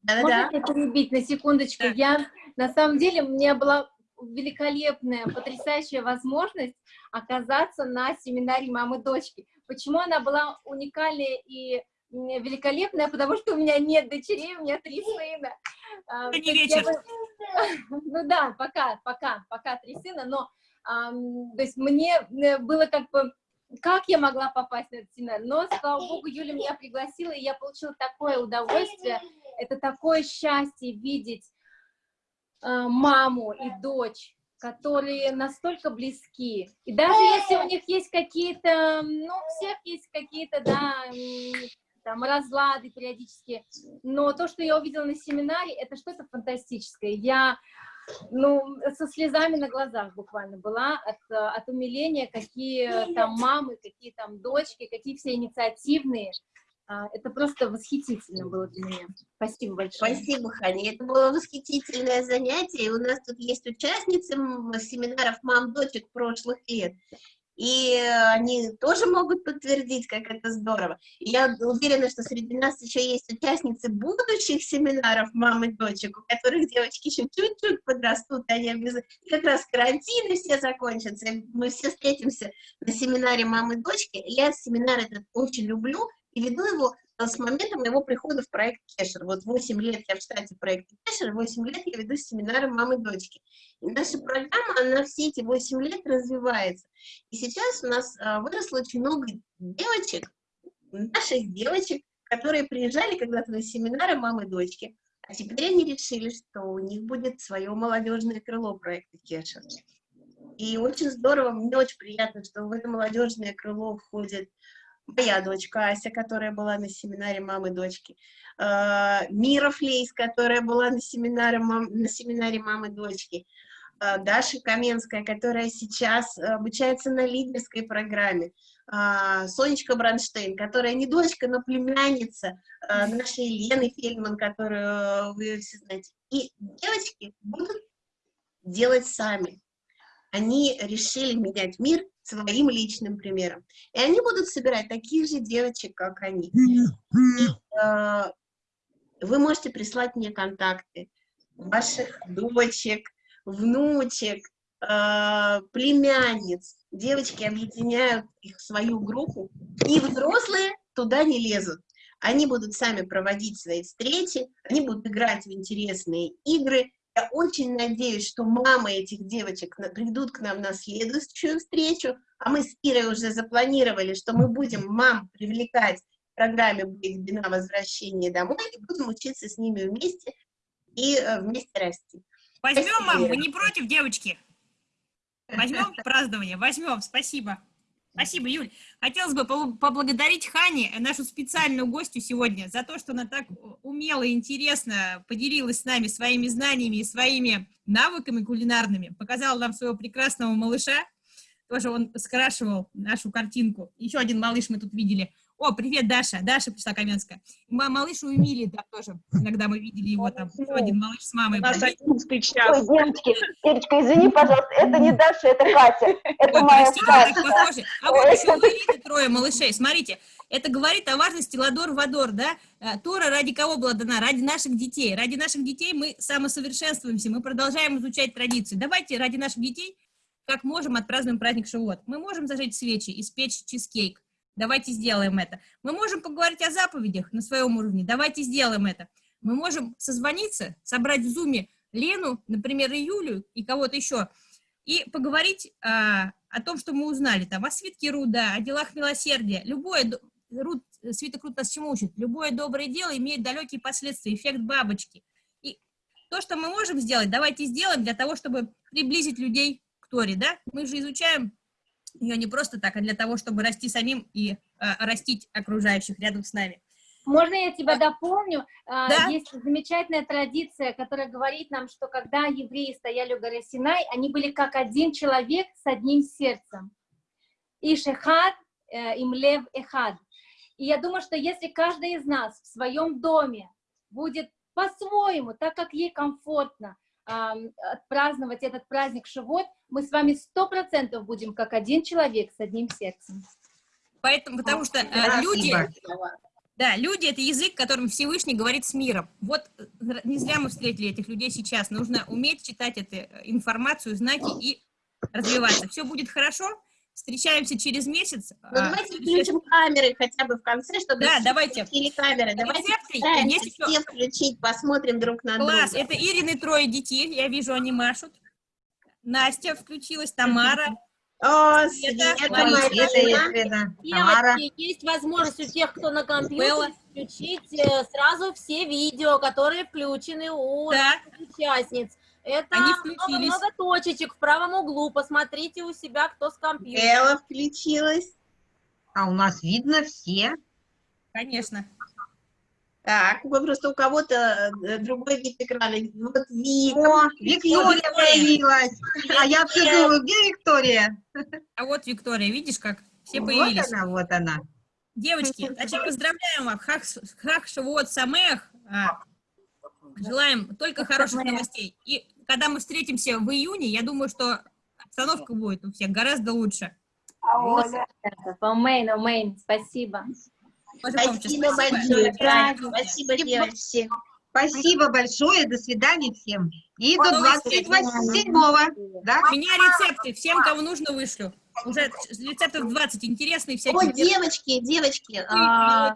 Speaker 19: да, Можно да. перебить на секундочку? Да. Я, на самом деле, у меня была великолепная, потрясающая возможность оказаться на семинаре мамы-дочки. Почему она была уникальная и великолепная? Потому что у меня нет дочерей, у меня три сына.
Speaker 3: А, Это не вечер.
Speaker 19: Ну да, пока, пока, пока три сына, но то есть мне было как бы как я могла попасть на этот семинар? Но, слава богу, Юля меня пригласила, и я получила такое удовольствие, это такое счастье видеть э, маму и дочь, которые настолько близки. И даже если у них есть какие-то, ну, у всех есть какие-то, да, там, разлады периодически, но то, что я увидела на семинаре, это что-то фантастическое. Я, ну, со слезами на глазах буквально была от, от умиления, какие там мамы, какие там дочки, какие все инициативные, это просто восхитительно было для меня. Спасибо большое.
Speaker 2: Спасибо, Ханя. Это было восхитительное занятие. У нас тут есть участницы семинаров мам-дочек прошлых лет. И они тоже могут подтвердить, как это здорово. Я уверена, что среди нас еще есть участницы будущих семинаров мам и дочек, у которых девочки еще чуть-чуть подрастут, они обязательно... как раз карантины все закончатся, мы все встретимся на семинаре мамы и дочки. Я семинар этот очень люблю, и веду его э, с момента моего прихода в проект Кешер. Вот 8 лет я в штате проекта Кешер, 8 лет я веду семинары мамы и дочки. И наша программа, она все эти 8 лет развивается. И сейчас у нас а, выросло очень много девочек, наших девочек, которые приезжали когда-то на семинары мамы и дочки, а теперь они решили, что у них будет свое молодежное крыло проекта Кешер. И очень здорово, мне очень приятно, что в это молодежное крыло входит моя дочка Ася, которая была на семинаре мамы дочки, э, Мира Флейс, которая была на семинаре, мам, на семинаре мамы дочки, э, Даша Каменская, которая сейчас обучается на лидерской программе, э, Сонечка Бранштейн, которая не дочка, но племянница нашей Лены Фельдман, которую вы все знаете. И девочки будут делать сами. Они решили менять мир своим личным примером. И они будут собирать таких же девочек, как они. И, э, вы можете прислать мне контакты ваших дочек, внучек, э, племянниц. Девочки объединяют их в свою группу, и взрослые туда не лезут. Они будут сами проводить свои встречи, они будут играть в интересные игры, я очень надеюсь, что мамы этих девочек придут к нам на следующую встречу, а мы с Ирой уже запланировали, что мы будем мам привлекать в программе «Бигбина. Возвращение домой» и будем учиться с ними вместе и э, вместе расти.
Speaker 3: Возьмем, мам, вы не против, девочки? Возьмем празднование, возьмем, спасибо. Спасибо, Юль. Хотелось бы поблагодарить Хани, нашу специальную гостью сегодня, за то, что она так умело и интересно поделилась с нами своими знаниями и своими навыками кулинарными, показала нам своего прекрасного малыша, тоже он скрашивал нашу картинку. Еще один малыш мы тут видели. О, привет, Даша. Даша пришла Каменская. Ма- Малыш у Эмилии там тоже. Иногда мы видели его там. Еще один малыш с мамой.
Speaker 9: У нас одиннадцатый
Speaker 24: Ой,
Speaker 9: час.
Speaker 24: девочки, девочка, извини, пожалуйста, это не Даша, это Катя. Это
Speaker 3: Ой,
Speaker 24: моя Катя.
Speaker 3: А вот
Speaker 24: Ой.
Speaker 3: еще у трое малышей. Смотрите, это говорит о важности ладор-вадор, да? Э, Тора ради кого была дана? Ради наших детей. Ради наших детей мы самосовершенствуемся, мы продолжаем изучать традиции. Давайте ради наших детей, как можем, отпразднуем праздник Шивот. Мы можем зажечь свечи, испечь чизкейк. Давайте сделаем это. Мы можем поговорить о заповедях на своем уровне. Давайте сделаем это. Мы можем созвониться, собрать в зуме Лену, например, и Юлю, и кого-то еще, и поговорить а, о том, что мы узнали, там, о свитке Руда, о делах милосердия. Любое, Руд, свиток Руд нас чему учит? Любое доброе дело имеет далекие последствия, эффект бабочки. И то, что мы можем сделать, давайте сделаем для того, чтобы приблизить людей к Торе, да? Мы же изучаем ее не просто так, а для того, чтобы расти самим и а, растить окружающих рядом с нами.
Speaker 19: Можно я тебя дополню? А,
Speaker 3: Да.
Speaker 19: Есть замечательная традиция, которая говорит нам, что когда евреи стояли у горы Синай, они были как один человек с одним сердцем. Иш эхад, э, им лев эхад. И я думаю, что если каждый из нас в своем доме будет по-своему, так как ей комфортно, отпраздновать этот праздник Шивот, мы с вами сто процентов будем как один человек с одним сердцем.
Speaker 3: Поэтому, потому что э, люди, да, люди это язык, которым Всевышний говорит с миром. Вот э, не зря мы встретили этих людей сейчас. Нужно уметь читать эту э, информацию, знаки и развиваться. Все будет хорошо. Встречаемся через месяц.
Speaker 2: Ну,
Speaker 3: А,
Speaker 2: давайте
Speaker 3: следующая-
Speaker 2: включим камеры хотя бы в конце, чтобы
Speaker 3: Да, давайте.
Speaker 2: включили камеры. Давайте
Speaker 3: Рецепты есть еще.
Speaker 2: все включить, посмотрим друг на
Speaker 3: Класс,
Speaker 2: друга.
Speaker 3: это Ирины трое детей, я вижу, они машут. Настя включилась, Тамара.
Speaker 2: О,
Speaker 3: Света,
Speaker 2: Света,
Speaker 3: Мария, Света.
Speaker 7: Девочки, есть возможность у тех, кто на компьютере, включить э, сразу все видео, которые включены у
Speaker 3: Да.
Speaker 7: участниц. Это
Speaker 3: Они
Speaker 7: много, много точечек в правом углу. Посмотрите у себя, кто с компьютером.
Speaker 2: Элла включилась.
Speaker 23: А у нас видно все.
Speaker 3: Конечно.
Speaker 2: Так, вы просто у кого-то э, другой вид экрана. Вот Вика.
Speaker 23: О,
Speaker 2: включилась.
Speaker 23: Виктория появилась. А я все думаю, где Виктория?
Speaker 3: А вот Виктория, видишь, как все
Speaker 23: Вот
Speaker 3: появились.
Speaker 23: она, вот она.
Speaker 3: Девочки, значит, поздравляем вас. Хах, хах Шавуот Самех. А, Желаем только хороших новостей. И когда мы встретимся в июне, я думаю, что обстановка будет у всех гораздо лучше.
Speaker 19: Амейн, амейн, спасибо.
Speaker 2: Спасибо большое. Спасибо, девочки.
Speaker 23: Спасибо большое, до свидания всем. И
Speaker 3: До
Speaker 23: до
Speaker 3: новых
Speaker 23: 27-го, да?
Speaker 3: У меня рецепты, всем, кого нужно, вышлю. Уже рецептов 20 интересные всякие.
Speaker 2: О, девочки, девочки, а.